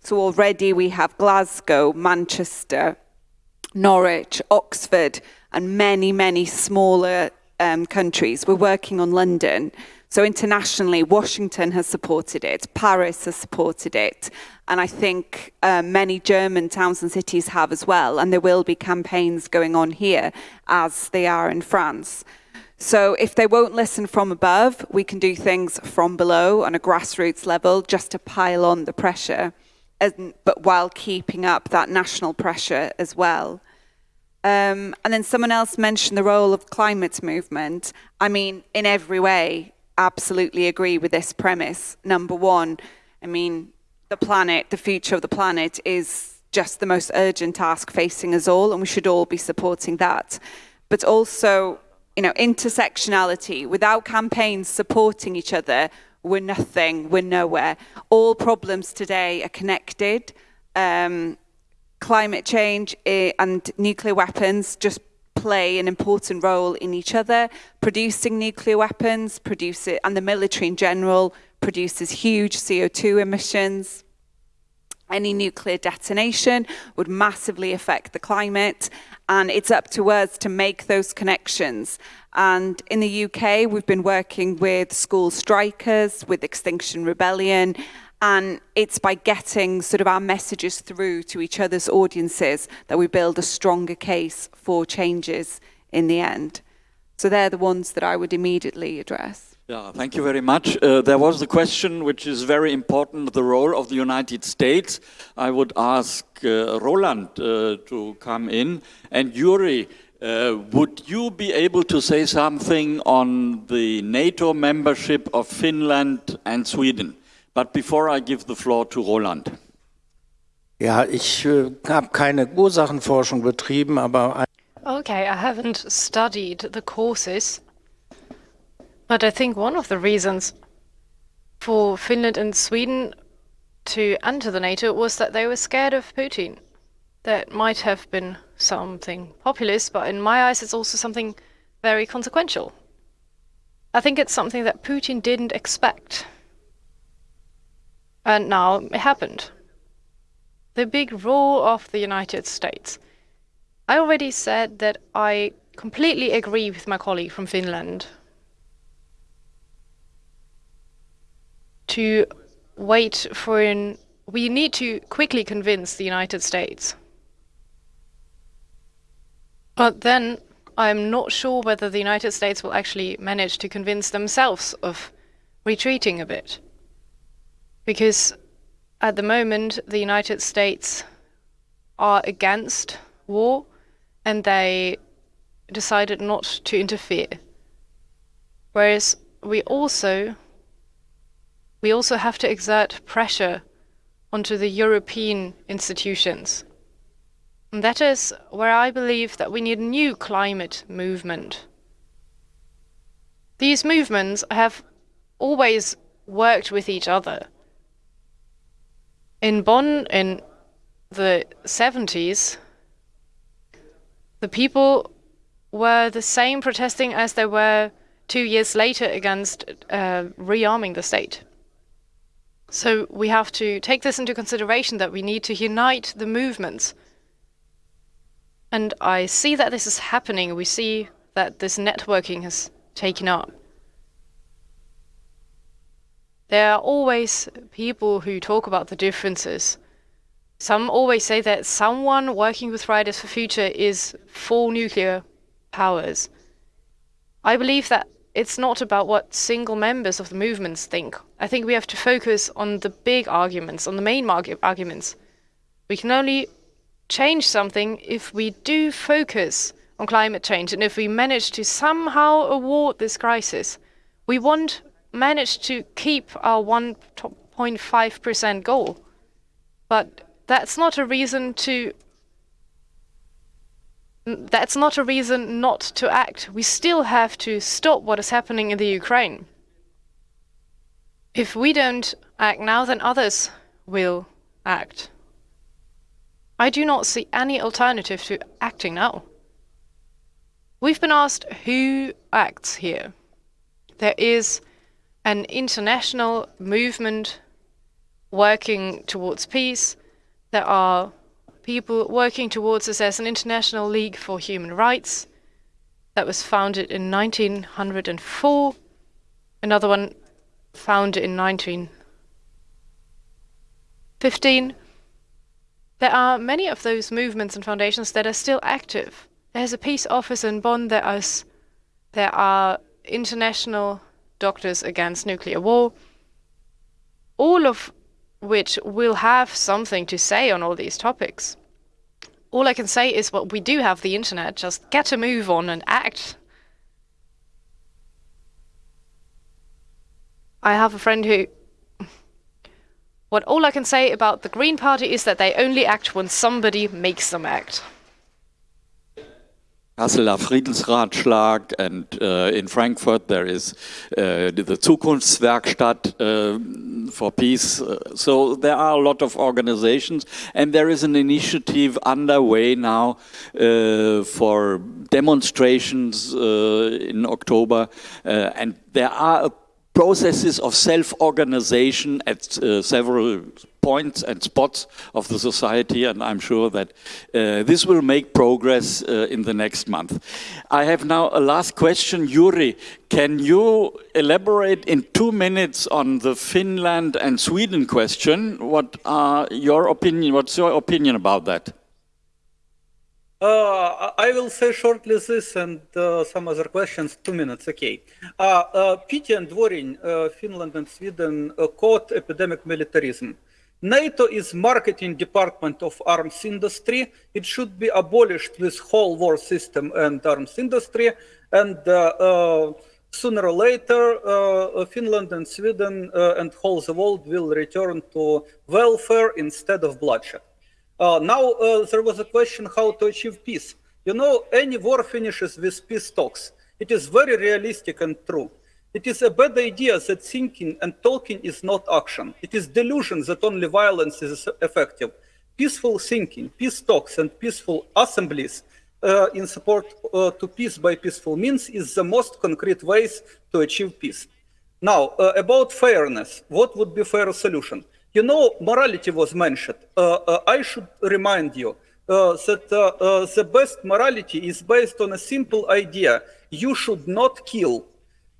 So already we have Glasgow, Manchester, Norwich, Oxford, and many, many smaller um, countries. We're working on London. So internationally, Washington has supported it, Paris has supported it, and I think uh, many German towns and cities have as well, and there will be campaigns going on here as they are in France. So if they won't listen from above, we can do things from below on a grassroots level just to pile on the pressure, and, but while keeping up that national pressure as well. Um, and then someone else mentioned the role of climate movement. I mean, in every way, absolutely agree with this premise. Number one, I mean, the planet, the future of the planet is just the most urgent task facing us all, and we should all be supporting that. But also, you know, intersectionality, without campaigns supporting each other, we're nothing, we're nowhere. All problems today are connected. Um, climate change eh, and nuclear weapons just play an important role in each other. Producing nuclear weapons, produce it, and the military in general produces huge CO2 emissions. Any nuclear detonation would massively affect the climate, and it's up to us to make those connections. And in the UK, we've been working with school strikers, with Extinction Rebellion, and it's by getting sort of our messages through to each other's audiences that we build a stronger case for changes in the end. So they're the ones that I would immediately address. Yeah, thank you very much. Uh, there was the question which is very important, the role of the United States. I would ask uh, Roland uh, to come in. And Yuri, uh, would you be able to say something on the NATO membership of Finland and Sweden? But before I give the floor to Roland. Ja, ich äh, habe keine Ursachenforschung betrieben, aber Okay, I haven't studied the causes, but I think one of the reasons for Finland and Sweden to enter the NATO was that they were scared of Putin. That might have been something populist, but in my eyes, it's also something very consequential. I think it's something that Putin didn't expect. And now it happened. The big role of the United States. I already said that I completely agree with my colleague from Finland. to wait for an. We need to quickly convince the United States. But then I'm not sure whether the United States will actually manage to convince themselves of retreating a bit. Because at the moment, the United States are against war and they decided not to interfere. Whereas we also we also have to exert pressure onto the European institutions. And that is where I believe that we need a new climate movement. These movements have always worked with each other. In Bonn in the 70s, the people were the same protesting as they were two years later against uh, rearming the state. So we have to take this into consideration that we need to unite the movements. And I see that this is happening. We see that this networking has taken up. There are always people who talk about the differences. Some always say that someone working with Fridays for Future is for nuclear powers. I believe that it's not about what single members of the movements think. I think we have to focus on the big arguments, on the main arguments. We can only change something if we do focus on climate change and if we manage to somehow award this crisis. We won't manage to keep our 1.5% goal. But that's not a reason to that's not a reason not to act. We still have to stop what is happening in the Ukraine. If we don't act now, then others will act. I do not see any alternative to acting now. We've been asked who acts here. There is an international movement working towards peace. There are people working towards this as an International League for Human Rights that was founded in 1904. Another one founded in 1915. There are many of those movements and foundations that are still active. There's a peace office in Bonn. There is, there are international doctors against nuclear war, all of which will have something to say on all these topics. All I can say is, well, we do have the internet, just get a move on and act. I have a friend who... What all I can say about the Green Party is that they only act when somebody makes them act. Kasseler Friedensratschlag, and uh, in Frankfurt there is uh, the Zukunftswerkstatt uh, for peace. so there are a lot of organizations, and there is an initiative underway now uh, for demonstrations uh, in October, uh, and there are processes of self-organization at uh, several points and spots of the society and I'm sure that uh, this will make progress uh, in the next month. I have now a last question. Yuri, can you elaborate in two minutes on the Finland and Sweden question? What are your opinion, what's your opinion about that? Uh, I will say shortly this and uh, some other questions. Two minutes, okay. Uh, uh, Pity and Dworin, uh, Finland and Sweden uh, caught epidemic militarism. NATO is marketing department of arms industry. It should be abolished with whole war system and arms industry. And sooner or later, Finland and Sweden and whole the world will return to welfare instead of bloodshed. Uh, now, uh, there was a question how to achieve peace. You know, any war finishes with peace talks. It is very realistic and true. It is a bad idea that thinking and talking is not action. It is delusion that only violence is effective. Peaceful thinking, peace talks, and peaceful assemblies uh, in support uh, to peace by peaceful means is the most concrete ways to achieve peace. Now, uh, about fairness, what would be fair solution? You know, morality was mentioned. Uh, uh, I should remind you uh, that the best morality is based on a simple idea. You should not kill.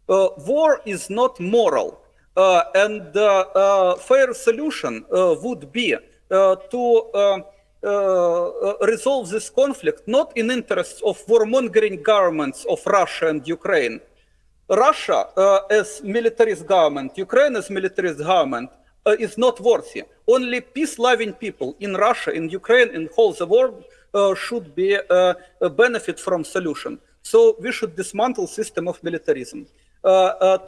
war is not moral. Uh, and the uh, fair solution uh, would be to resolve this conflict not in interests of warmongering governments of Russia and Ukraine. Russia as militarist government, Ukraine as militarist government, uh, is not worthy. Only peace-loving people in Russia, in Ukraine, in whole the world uh, should be uh, benefit from solution. So we should dismantle system of militarism.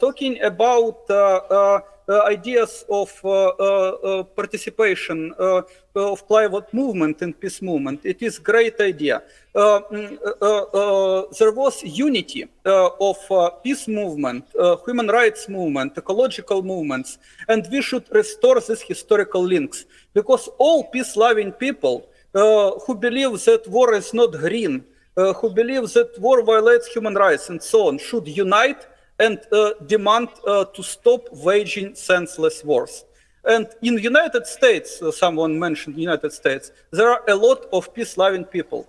talking about uh, Uh, ideas of uh, uh, uh participation uh, of climate movement and peace movement. It is great idea. Mm, there was unity of peace movement, human rights movement, ecological movements, and we should restore these historical links because all peace-loving people who believe that war is not green, who believe that war violates human rights and so on, should unite and uh, demand uh, to stop waging senseless wars. And in the United States, uh, someone mentioned United States, there are a lot of peace-loving people.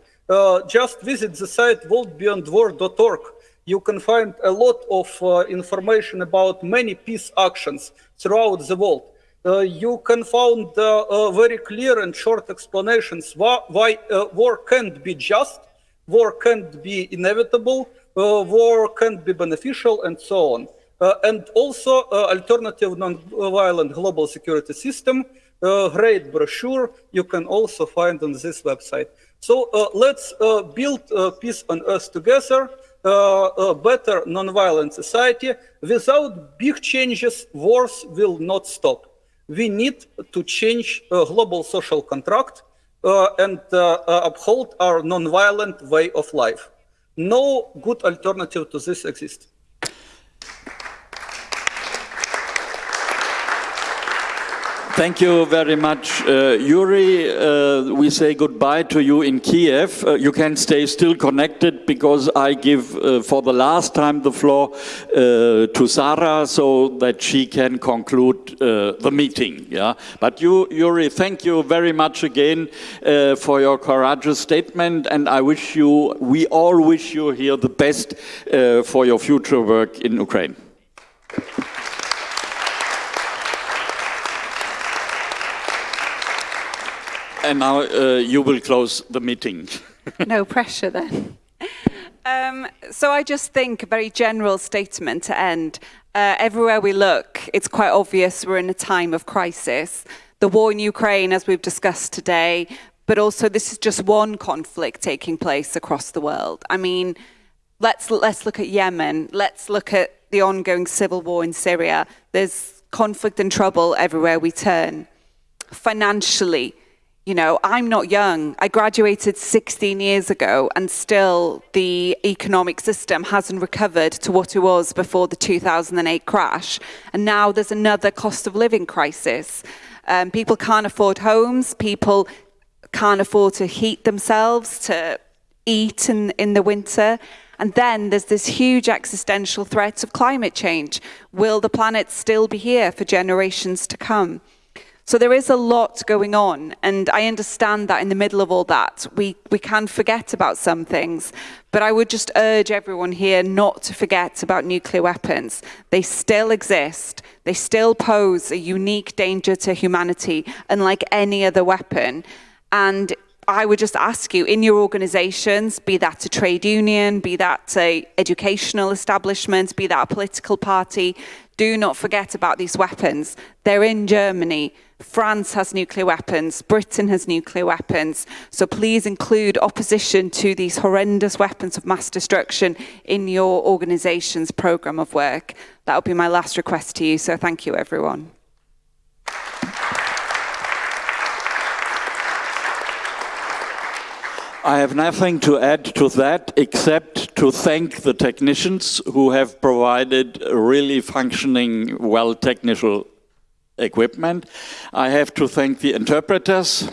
just visit the site worldbeyondwar.org. You can find a lot of information about many peace actions throughout the world. Uh, you can find uh, uh, very clear and short explanations why, why war can't be just, war can't be inevitable, uh, war can be beneficial and so on. Uh, and also uh, alternative non-violent global security system, great brochure you can also find on this website. So let's build peace on earth together, a better non-violent society. Without big changes, wars will not stop. We need to change global social contract uh, and uh, uh, uphold our non-violent way of life. No good alternative to this exists. Thank you very much, uh, Yuri. Uh, we say goodbye to you in Kiev. Uh, you can stay still connected because I give uh, for the last time the floor uh, to Sarah so that she can conclude uh, the meeting. Yeah. But you, Yuri, thank you very much again for your courageous statement, and I wish you, we all wish you here the best for your future work in Ukraine. And now uh, you will close the meeting. no pressure then. Um, so I just think a very general statement to end. Uh, everywhere we look, it's quite obvious we're in a time of crisis. The war in Ukraine, as we've discussed today, but also this is just one conflict taking place across the world. I mean, let's let's look at Yemen. Let's look at the ongoing civil war in Syria. There's conflict and trouble everywhere we turn. Financially, you know, I'm not young. I graduated 16 years ago and still the economic system hasn't recovered to what it was before the 2008 crash. And now there's another cost of living crisis. Um, people can't afford homes. People can't afford to heat themselves, to eat in, in the winter. And then there's this huge existential threat of climate change. Will the planet still be here for generations to come? So there is a lot going on, and I understand that in the middle of all that, we, we can forget about some things. But I would just urge everyone here not to forget about nuclear weapons. They still exist. They still pose a unique danger to humanity, unlike any other weapon. And I would just ask you in your organizations, be that a trade union, be that a educational establishment, be that a political party, do not forget about these weapons. They're in Germany. France has nuclear weapons, Britain has nuclear weapons. So please include opposition to these horrendous weapons of mass destruction in your organization's program of work. That will be my last request to you. So thank you, everyone. I have nothing to add to that except to thank the technicians who have provided really functioning, well technical equipment. I have to thank the interpreters.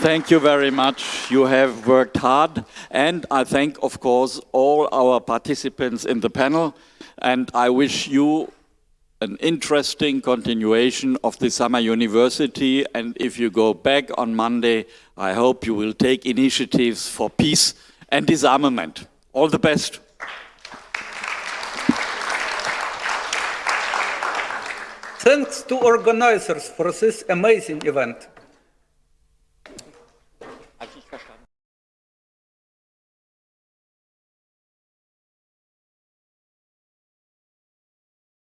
Thank you very much. You have worked hard. And I thank, of course, all our participants in the panel. And I wish you an interesting continuation of the summer university. And if you go back on Monday, I hope you will take initiatives for peace and disarmament. All the best. Thanks to organizers for this amazing event.